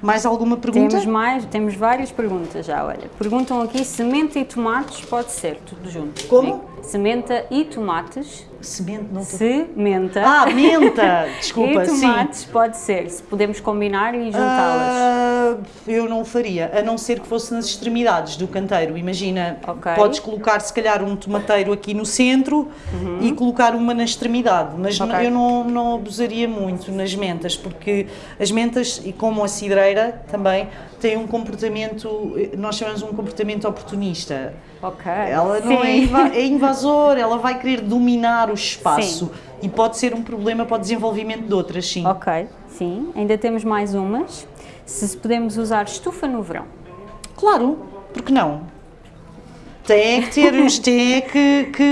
Mais alguma pergunta? Temos mais, temos várias perguntas já, olha. Perguntam aqui, semente e tomates pode ser, tudo junto. Como? Sementa e tomates. Semente, não tô... Sementa. Ah, menta! Desculpa, e sim. tomates pode ser, se podemos combinar e juntá-las. Ah, eu não faria, a não ser que fosse nas extremidades do canteiro. Imagina, Ok. podes colocar se calhar um tomateiro aqui no centro e colocar uma na extremidade, mas Uhum. Ok. eu não, não abusaria muito nas mentas, porque as mentas, e como a cidreira também, têm um comportamento, nós chamamos um comportamento oportunista. Ok. Ela não é, Sim. inva é invasora, ela vai querer dominar o espaço e pode ser um problema para o desenvolvimento de outras, sim. Ok, sim. Ainda temos mais umas. Se podemos usar estufa no verão. Claro, porque não? Tem é que ter tem é que, que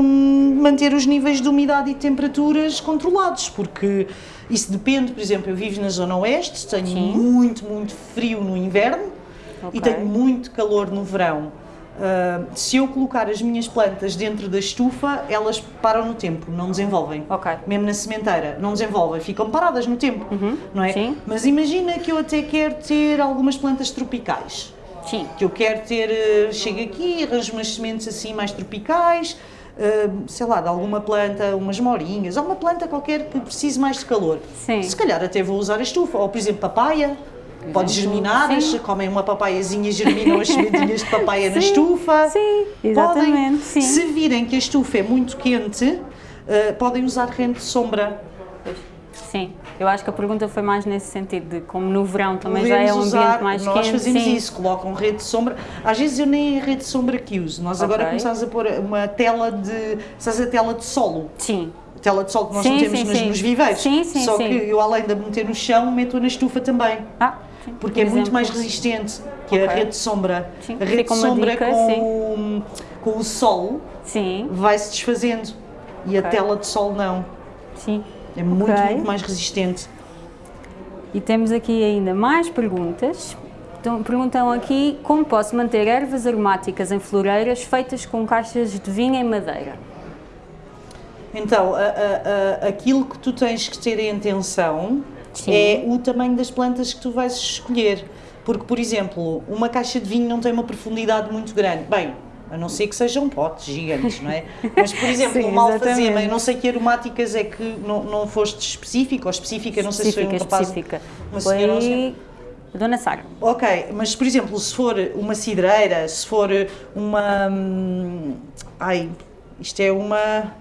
hum, manter os níveis de umidade e temperaturas controlados, porque isso depende, por exemplo, eu vivo na zona oeste, tenho Sim. muito, muito frio no inverno e Ok. tenho muito calor no verão. Ah, se eu colocar as minhas plantas dentro da estufa, elas param no tempo, não desenvolvem. Ok. Mesmo na sementeira, não desenvolvem, ficam paradas no tempo, não é? Uhum. sim. Mas imagina que eu até quero ter algumas plantas tropicais Sim. que eu quero ter, eh, chego aqui, arranjo umas sementes assim mais tropicais, eh, sei lá, de alguma planta, umas morinhas, alguma planta qualquer que precise mais de calor. Sim. Se calhar até vou usar a estufa, ou por exemplo papaya, pode germinar, sim. comem uma papaiazinha, germinam as sementinhas de papaya na Sim, estufa. sim, Podem, exatamente, sim. Se virem que a estufa é muito quente, eh, podem usar rente de sombra. Sim. Eu acho que a pergunta foi mais nesse sentido, de como no verão também já é um Podemos ambiente usar, mais nós quente. fazemos sim. isso, colocam rede de sombra. Às vezes eu nem é rede de sombra que uso. Nós agora Ok. começamos a pôr uma tela de. Sabes a tela de solo? Sim. A tela de solo que nós Sim, metemos sim, nos, sim. nos viveiros. Sim, sim, Só que eu, além de a meter no chão, meto na estufa também. Ah, sim. Porque Por é muito exemplo. mais resistente que a Ok. rede de sombra. Sim, A rede de sombra dica, com, com o sol vai-se desfazendo. E a Ok. tela de sol não. sim. É muito, muito mais resistente. E temos aqui ainda mais perguntas. Então, perguntam aqui como posso manter ervas aromáticas em floreiras feitas com caixas de vinho em madeira. Então, a- a- a- aquilo que tu tens que ter em atenção Sim. é o tamanho das plantas que tu vais escolher. Porque, por exemplo, uma caixa de vinho não tem uma profundidade muito grande. Bem, a não ser que sejam potes gigantes, não é? Mas, por exemplo, Sim, uma alfazema, eu não sei que aromáticas é que não, não foste específica ou específica, não sei se foi um específica, rapaz... específica. uma senhora ou um senhor. Foi Dona Sara. Ok, mas por exemplo, se for uma cidreira, se for uma. hum, Ai, isto é uma.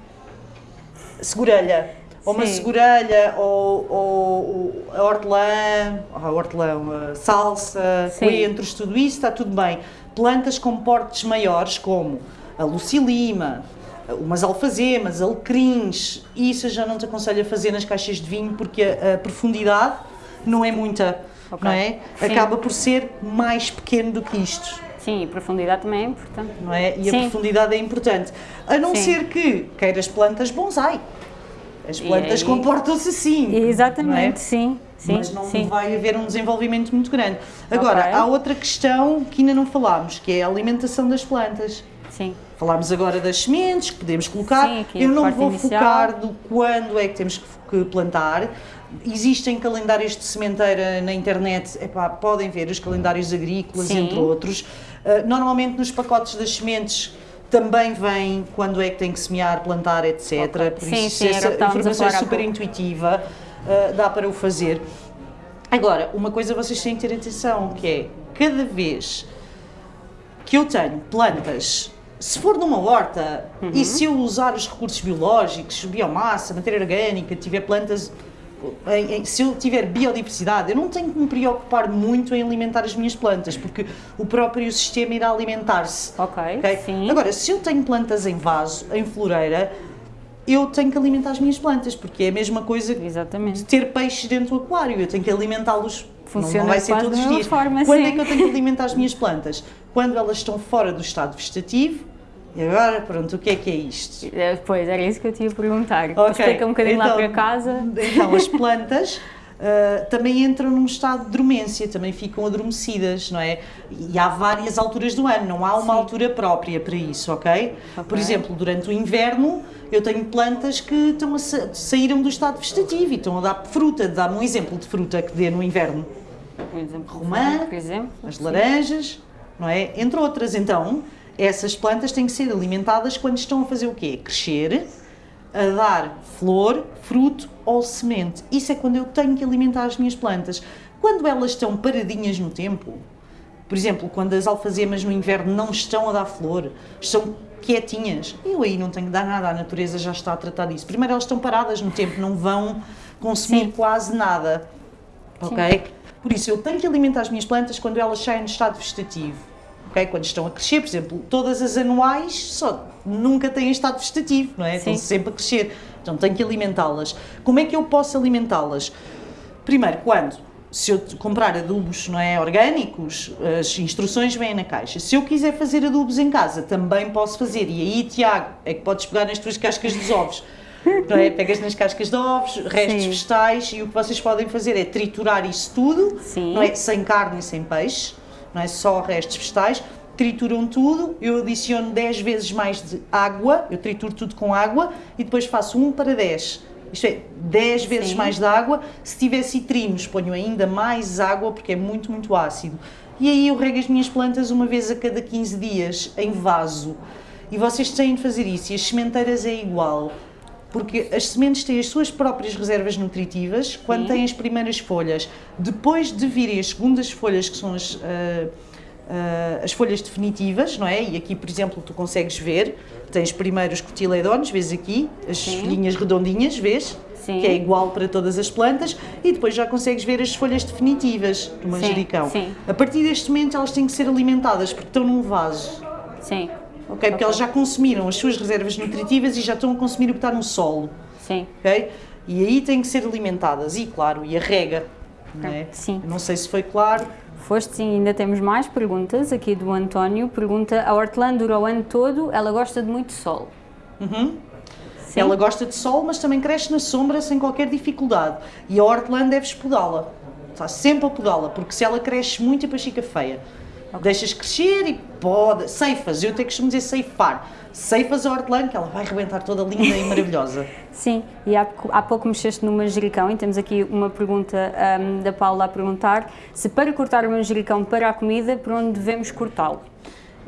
Segurelha. Ou uma segurelha, ou, ou a hortelã, a hortelã, a salsa, Sim. coentros, tudo isso está tudo bem. Plantas com portes maiores, como a lucilima, umas alfazemas, alecrins, isso eu já não te aconselho a fazer nas caixas de vinho porque a, a profundidade não é muita, Ok. não é? Sim. Acaba por ser mais pequeno do que isto, Sim, e profundidade também é importante. não é? E a Sim. profundidade é importante. A não Sim. ser que queiras plantas bonsai. As plantas comportam-se assim. Exatamente, não é? sim. Sim, mas não sim. vai haver um desenvolvimento muito grande. Agora, Ok. há outra questão que ainda não falámos, que é a alimentação das plantas. Sim. Falámos agora das sementes que podemos colocar. Sim, aqui Eu não vou inicial. focar do quando é que temos que que plantar. Existem calendários de sementeira na internet, epá, podem ver os calendários agrícolas, Sim. entre outros. Uh, normalmente nos pacotes das sementes também vem quando é que tem que semear, plantar, etc. Ok. Por Sim, isso, sim, essa informação é super intuitiva, uh, dá para o fazer. Agora, uma coisa vocês têm que ter atenção, que é cada vez que eu tenho plantas, se for numa horta Uhum. e se eu usar os recursos biológicos, biomassa, matéria orgânica, tiver plantas, em- em- se eu tiver biodiversidade, eu não tenho que me preocupar muito em alimentar as minhas plantas, porque o próprio sistema irá alimentar-se. Ok, ok? sim. Agora, se eu tenho plantas em vaso, em floreira, eu tenho que alimentar as minhas plantas, porque é a mesma coisa de Exatamente. ter peixes dentro do aquário, eu tenho que alimentá-los. Funciona não vai ser todos os dias. forma, Quando é sim. que eu tenho que alimentar as minhas plantas? Quando elas estão fora do estado vegetativo. E agora, pronto, o que é que é isto? É, Pois, era isso que eu te ia perguntar. Ok, Explica um bocadinho lá então- para casa. Então, as plantas ah, também entram num estado de dormência, também ficam adormecidas, não é? E há várias alturas do ano, não há uma Sim. altura própria para isso, ok? Por exemplo, durante o inverno, eu tenho plantas que estão a sa- saíram do estado vegetativo e estão a dar fruta. Dá-me um exemplo de fruta que dê no inverno. Por exemplo, Romã, por exemplo. as laranjas, não é? Entre outras, então, essas plantas têm que ser alimentadas quando estão a fazer o quê? Crescer, a dar flor, fruto ou semente. Isso é quando eu tenho que alimentar as minhas plantas. Quando elas estão paradinhas no tempo, por exemplo, quando as alfazemas no inverno não estão a dar flor, estão quietinhas, eu aí não tenho que dar nada, a natureza já está a tratar disso. Primeiro elas estão paradas no tempo, não vão consumir Sim. quase nada, ok? Sim. Por isso eu tenho que alimentar as minhas plantas quando elas saem no estado vegetativo, ok? Quando estão a crescer, por exemplo, todas as anuais só nunca têm estado vegetativo, não é? Sim. Estão sempre a crescer, então tenho que alimentá-las. Como é que eu posso alimentá-las? Primeiro, quando se eu comprar adubos não é, orgânicos, as instruções vêm na caixa. Se eu quiser fazer adubos em casa, também posso fazer. E aí, Tiago, é que podes pegar nas tuas cascas dos ovos. Não é? Pegas nas cascas de ovos, restos Sim. vegetais e o que vocês podem fazer é triturar isso tudo, Sim. não é? sem carne e sem peixe, não é só restos vegetais. Trituram tudo, eu adiciono 10 vezes mais de água, eu trituro tudo com água e depois faço 1 para 10 isto é, 10 vezes Sim. mais de água. Se tiver citrinos, ponho ainda mais água porque é muito, muito ácido. E aí eu rego as minhas plantas uma vez a cada 15 dias em vaso. E vocês têm de fazer isso. E as sementeiras é igual. Porque as sementes têm as suas próprias reservas nutritivas quando Sim. têm as primeiras folhas. Depois de virem as segundas folhas, que são as, uh, uh, as folhas definitivas, não é? E aqui, por exemplo, tu consegues ver, tens primeiro os cotiledons, vês aqui, as Sim. folhinhas redondinhas, vês? Sim. Que é igual para todas as plantas, e depois já consegues ver as folhas definitivas do manjericão. Sim. A partir deste momento elas têm que ser alimentadas porque estão num vaso. Sim. Ok? Porque okay. elas já consumiram as suas reservas nutritivas e já estão a consumir o que está no solo. Sim. Ok? E aí têm que ser alimentadas. E claro, e a rega. Não é? Sim. não sei se foi claro. Foste sim, ainda temos mais perguntas aqui do António. Pergunta: a hortelã dura o ano todo, ela gosta de muito sol. Uhum. Ela gosta de sol, mas também cresce na sombra sem qualquer dificuldade. E a hortelã deves podá-la. Está sempre a podá-la, porque se ela cresce muito, depois fica feia. Okay. Deixas crescer e pode. Ceifas, eu tenho que dizer ceifar ceifas a hortelã, que ela vai rebentar toda linda e maravilhosa. Sim, e há, há pouco mexeste no manjericão e temos aqui uma pergunta um, da Paula a perguntar se para cortar o manjericão para a comida, por onde devemos cortá-lo?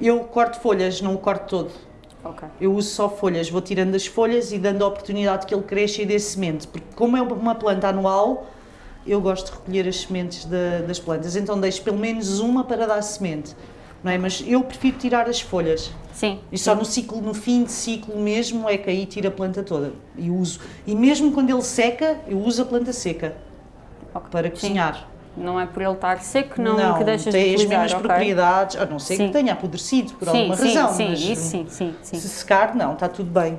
Eu corto folhas, não o corto todo. Okay. Eu uso só folhas, vou tirando as folhas e dando a oportunidade que ele cresça e dê semente, porque como é uma planta anual, eu gosto de recolher as sementes de, das plantas, então deixo pelo menos uma para dar semente, não é? Mas eu prefiro tirar as folhas. Sim. E só no ciclo, no fim de ciclo mesmo, é que aí tira a planta toda. E uso. E mesmo quando ele seca, eu uso a planta seca okay. para cozinhar. Sim. Não é por ele estar seco, não, não que deixas tem de as mesmas okay. propriedades, a não ser sim. que tenha apodrecido por sim, alguma sim, razão. Sim, mas isso sim, sim, sim. Se secar, não, está tudo bem.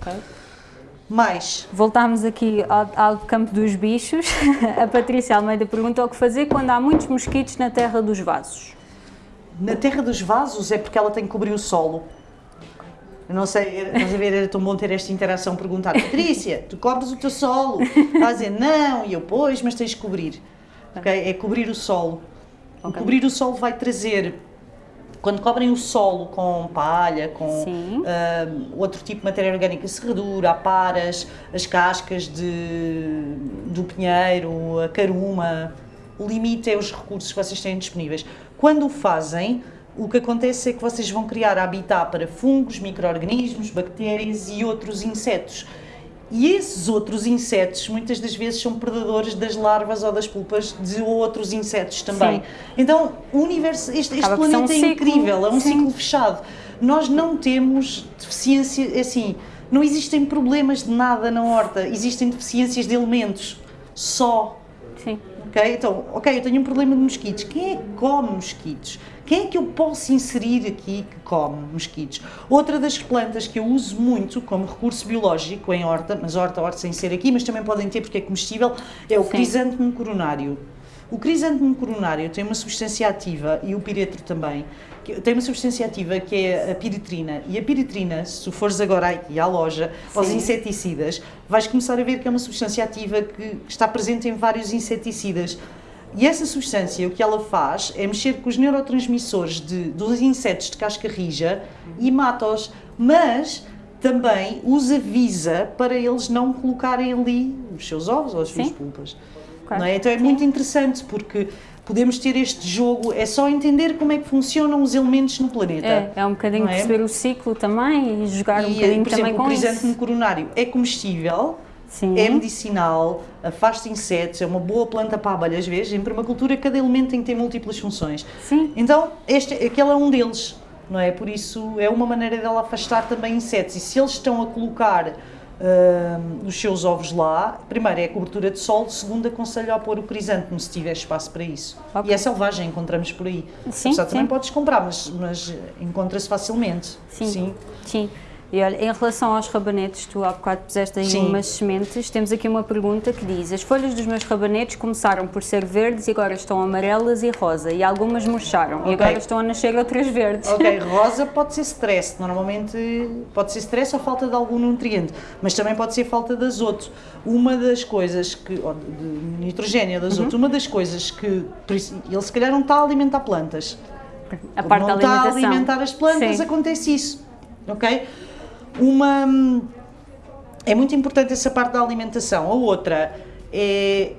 Ok. Mais. Voltámos aqui ao, ao, campo dos bichos. a Patrícia Almeida perguntou o que fazer quando há muitos mosquitos na terra dos vasos. Na terra dos vasos é porque ela tem que cobrir o solo. Eu não sei, estás a ver, era tão bom ter esta interação, perguntar, Patrícia, tu cobres o teu solo? Estás a dizer, não, e eu, pois, mas tens de cobrir. Okay? É cobrir o solo. Okay. Cobrir o solo vai trazer, quando cobrem o solo com palha, com uh, outro tipo de matéria orgânica, serradura, aparas, as cascas de, do pinheiro, a caruma, o limite é os recursos que vocês têm disponíveis. Quando o fazem, o que acontece é que vocês vão criar habitat para fungos, micro-organismos, bactérias e outros insetos. E esses outros insetos, muitas das vezes, são predadores das larvas ou das pulpas de outros insetos também. Sim. Então, o universo, este, este planeta é incrível, é um Sim. ciclo fechado. Nós não temos deficiência, assim, não existem problemas de nada na horta, existem deficiências de elementos, só. Sim. Ok? Então, ok, eu tenho um problema de mosquitos. Quem é que come mosquitos? Quem é que eu posso inserir aqui que come mosquitos? Outra das plantas que eu uso muito como recurso biológico em horta, mas horta, horta sem ser aqui, mas também podem ter porque é comestível, é o crisântemo coronário. O crisântemo coronário tem uma substância ativa, e o piretro também, tem uma substância ativa que é a piritrina. E a piritrina, se tu fores agora aqui à loja, Sim. aos inseticidas, vais começar a ver que é uma substância ativa que está presente em vários inseticidas. E essa substância, o que ela faz é mexer com os neurotransmissores de, dos insetos de casca rija e mata-os. Mas também os avisa para eles não colocarem ali os seus ovos ou as suas pulpas. Okay. É? Então é Sim. muito interessante porque podemos ter este jogo, é só entender como é que funcionam os elementos no planeta. É, é um bocadinho é? perceber o ciclo também e jogar um E, bocadinho por também exemplo, o com crisântemo isso. coronário é comestível, Sim. é medicinal, afasta insetos, é uma boa planta para abelhas, vês? Em permacultura cada elemento tem que ter múltiplas funções. Sim. Então, este, aquele é um deles, não é? Por isso é uma maneira dela afastar também insetos. E se eles estão a colocar hum, os seus ovos lá, primeiro é a cobertura de sol, segundo aconselho a pôr o crisântemo se tiver espaço para isso. Ok. E é selvagem, encontramos por aí. Sim, Apesar, sim. também podes comprar, mas, mas encontra-se facilmente. Sim. Sim. E olha, em relação aos rabanetes, tu há bocado puseste aí Sim. umas sementes, temos aqui uma pergunta que diz as folhas dos meus rabanetes começaram por ser verdes e agora estão amarelas e rosa e algumas murcharam Ok. e agora estão a nascer outras verdes. Ok, rosa pode ser stress, normalmente pode ser stress ou falta de algum nutriente, mas também pode ser falta de azoto. Uma das coisas que, de nitrogênio, de azoto, Uhum. uma das coisas que, ele se calhar não está a alimentar plantas. A Como parte da não está a alimentação. alimentar as plantas, Sim. acontece isso, ok? Uma, hum, é muito importante essa parte da alimentação. A outra é,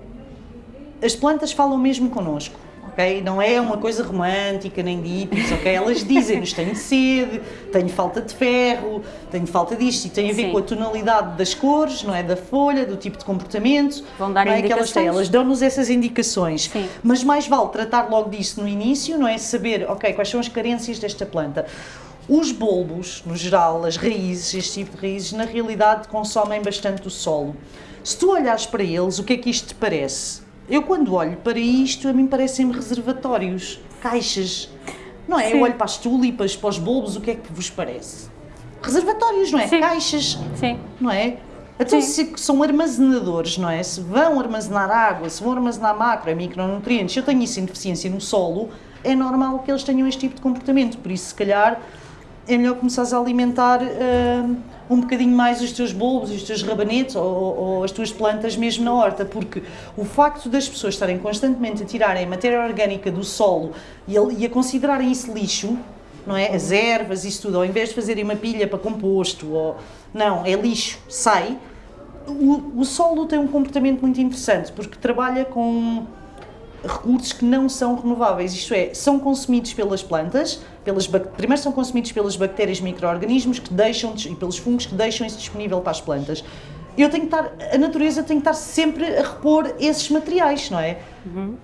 as plantas falam mesmo connosco, ok? Não é uma coisa romântica nem de hippies, ok? Elas dizem-nos tenho sede, tenho falta de ferro, tenho falta disto e tem a ver Sim. com a tonalidade das cores, não é? Da folha, do tipo de comportamento. Vão dar não é que elas indicações. elas dão-nos essas indicações. Sim. Mas mais vale tratar logo disso no início, não é? Saber, ok, quais são as carências desta planta. Os bulbos, no geral, as raízes, este tipo de raízes, na realidade consomem bastante o solo. Se tu olhares para eles, o que é que isto te parece? Eu quando olho para isto, a mim parecem-me reservatórios, caixas. Não é? Sim. Eu olho para as tulipas, para os bulbos, o que é que vos parece? Reservatórios, não é? Sim. Caixas Sim. não é? Então, Sim. se são armazenadores, não é? Se vão armazenar água, se vão armazenar macro e micronutrientes, se eu tenho isso em deficiência no solo, é normal que eles tenham este tipo de comportamento. Por isso, se calhar, é melhor começares a alimentar hum, um bocadinho mais os teus bulbos, os teus rabanetes ou, ou as tuas plantas mesmo na horta, porque o facto das pessoas estarem constantemente a tirarem matéria orgânica do solo e a, e a considerarem isso lixo, não é? As ervas, isso tudo, ao invés de fazerem uma pilha para composto, ou não, é lixo, sai. O, o solo tem um comportamento muito interessante porque trabalha com recursos que não são renováveis, isto é, são consumidos pelas plantas, pelas primeiro são consumidos pelas bactérias e micro-organismos que deixam e pelos fungos que deixam isso disponível para as plantas. Eu tenho que estar, a natureza tem que estar sempre a repor esses materiais, não é?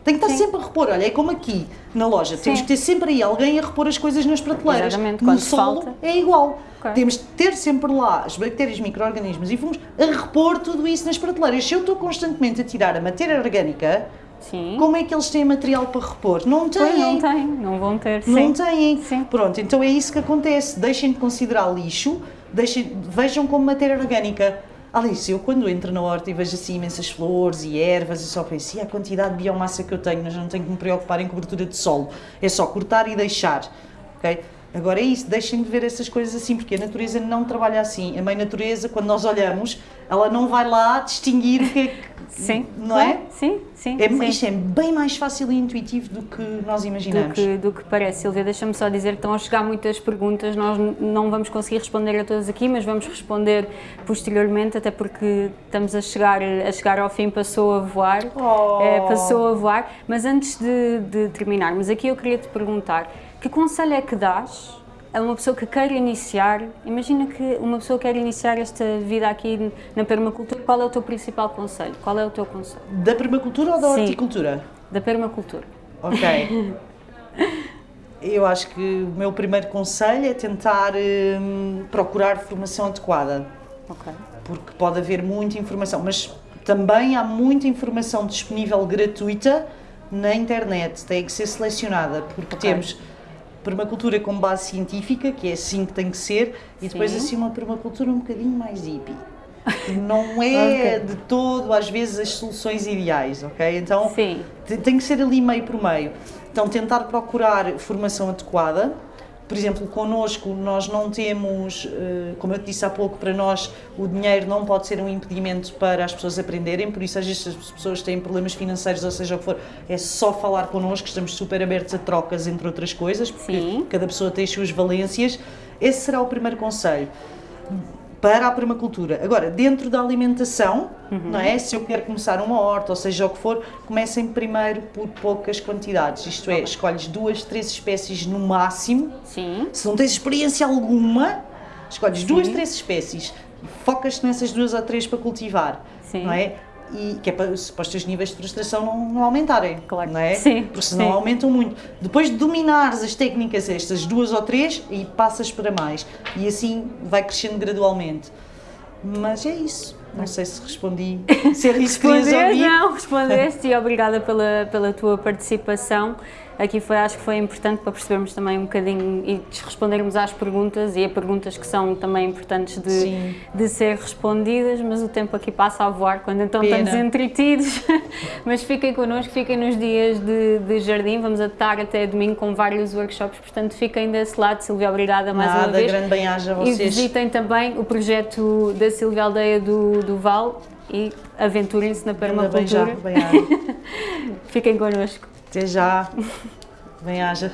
Tem que estar Sim. sempre a repor. Olha, é como aqui na loja, temos Sim. que ter sempre aí alguém a repor as coisas nas prateleiras. Exatamente, no quando solo falta. é igual. Ok. Temos de ter sempre lá as bactérias, micro-organismos e fungos a repor tudo isso nas prateleiras. Se eu estou constantemente a tirar a matéria orgânica, Sim. como é que eles têm material para repor? Não têm. Pois, não tem, não vão ter. Não Sim. têm. Sim. Pronto, então é isso que acontece. Deixem de considerar lixo, deixem, vejam como matéria orgânica. Alice, eu quando entro na horta e vejo assim imensas flores e ervas, eu só penso, e a quantidade de biomassa que eu tenho, mas não tenho que me preocupar em cobertura de solo. É só cortar e deixar, ok? Agora é isso, deixem de ver essas coisas assim, porque a natureza não trabalha assim. A mãe natureza, quando nós olhamos, ela não vai lá distinguir o que é que... Sim. Não é? Sim, sim. é sim. isto é bem mais fácil e intuitivo do que nós do imaginamos. que, do que parece. Silvia, deixa-me só dizer que estão a chegar muitas perguntas, nós não vamos conseguir responder a todas aqui, mas vamos responder posteriormente, até porque estamos a chegar, a chegar ao fim, passou a voar, Oh. eh, passou a voar. Mas antes de, de terminarmos, aqui eu queria te perguntar, que conselho é que dás a uma pessoa que quer iniciar, imagina que uma pessoa quer iniciar esta vida aqui na permacultura, qual é o teu principal conselho? Qual é o teu conselho? Da permacultura ou da Sim. horticultura? Da permacultura. Ok. Eu acho que o meu primeiro conselho é tentar hum, procurar formação adequada, Ok. porque pode haver muita informação, mas também há muita informação disponível gratuita na internet, tem que ser selecionada, porque Ok. temos permacultura com base científica, que é assim que tem que ser, e depois Sim. assim uma permacultura um bocadinho mais hippie. Não é Ok. de todo, às vezes, as soluções ideais, ok? Então, Sim. tem que ser ali meio por meio. Então, tentar procurar formação adequada. Por exemplo, connosco, nós não temos, eh, como eu te disse há pouco, para nós o dinheiro não pode ser um impedimento para as pessoas aprenderem, por isso, às vezes, as pessoas têm problemas financeiros, ou seja o que for, é só falar connosco, estamos super abertos a trocas, entre outras coisas, porque Sim. cada pessoa tem as suas valências. Esse será o primeiro conselho para a permacultura. Agora, dentro da alimentação, não é? Se eu quero começar uma horta, ou seja o que for, comecem primeiro por poucas quantidades. Isto é, escolhes duas, três espécies no máximo. Sim. Se não tens experiência alguma, escolhes duas, três espécies focas-te nessas duas ou três para cultivar. Sim. Não é? E que é para, para os teus níveis de frustração não, não aumentarem. Claro. Não é? Sim, Porque senão sim. aumentam muito. Depois de dominares as técnicas estas duas ou três, e passas para mais. E assim vai crescendo gradualmente. Mas é isso. Não sei se respondi. Se era isso que querias ouvir. não, respondeste e obrigada pela, pela tua participação. Aqui foi, acho que foi importante para percebermos também um bocadinho e respondermos às perguntas e a perguntas que são também importantes de, Sim. de ser respondidas, mas o tempo aqui passa a voar quando então Pena. estamos entretidos. mas fiquem connosco, fiquem nos dias de, de jardim, vamos estar até domingo com vários workshops, portanto fiquem desse lado. Silvia, obrigada mais uma Nada, vez. grande bem-aja a E vocês. visitem também o projeto da Silvia Aldeia do, do Val e aventurem-se na permacultura. bem-aja. Fiquem connosco. Até já. Bem-aja.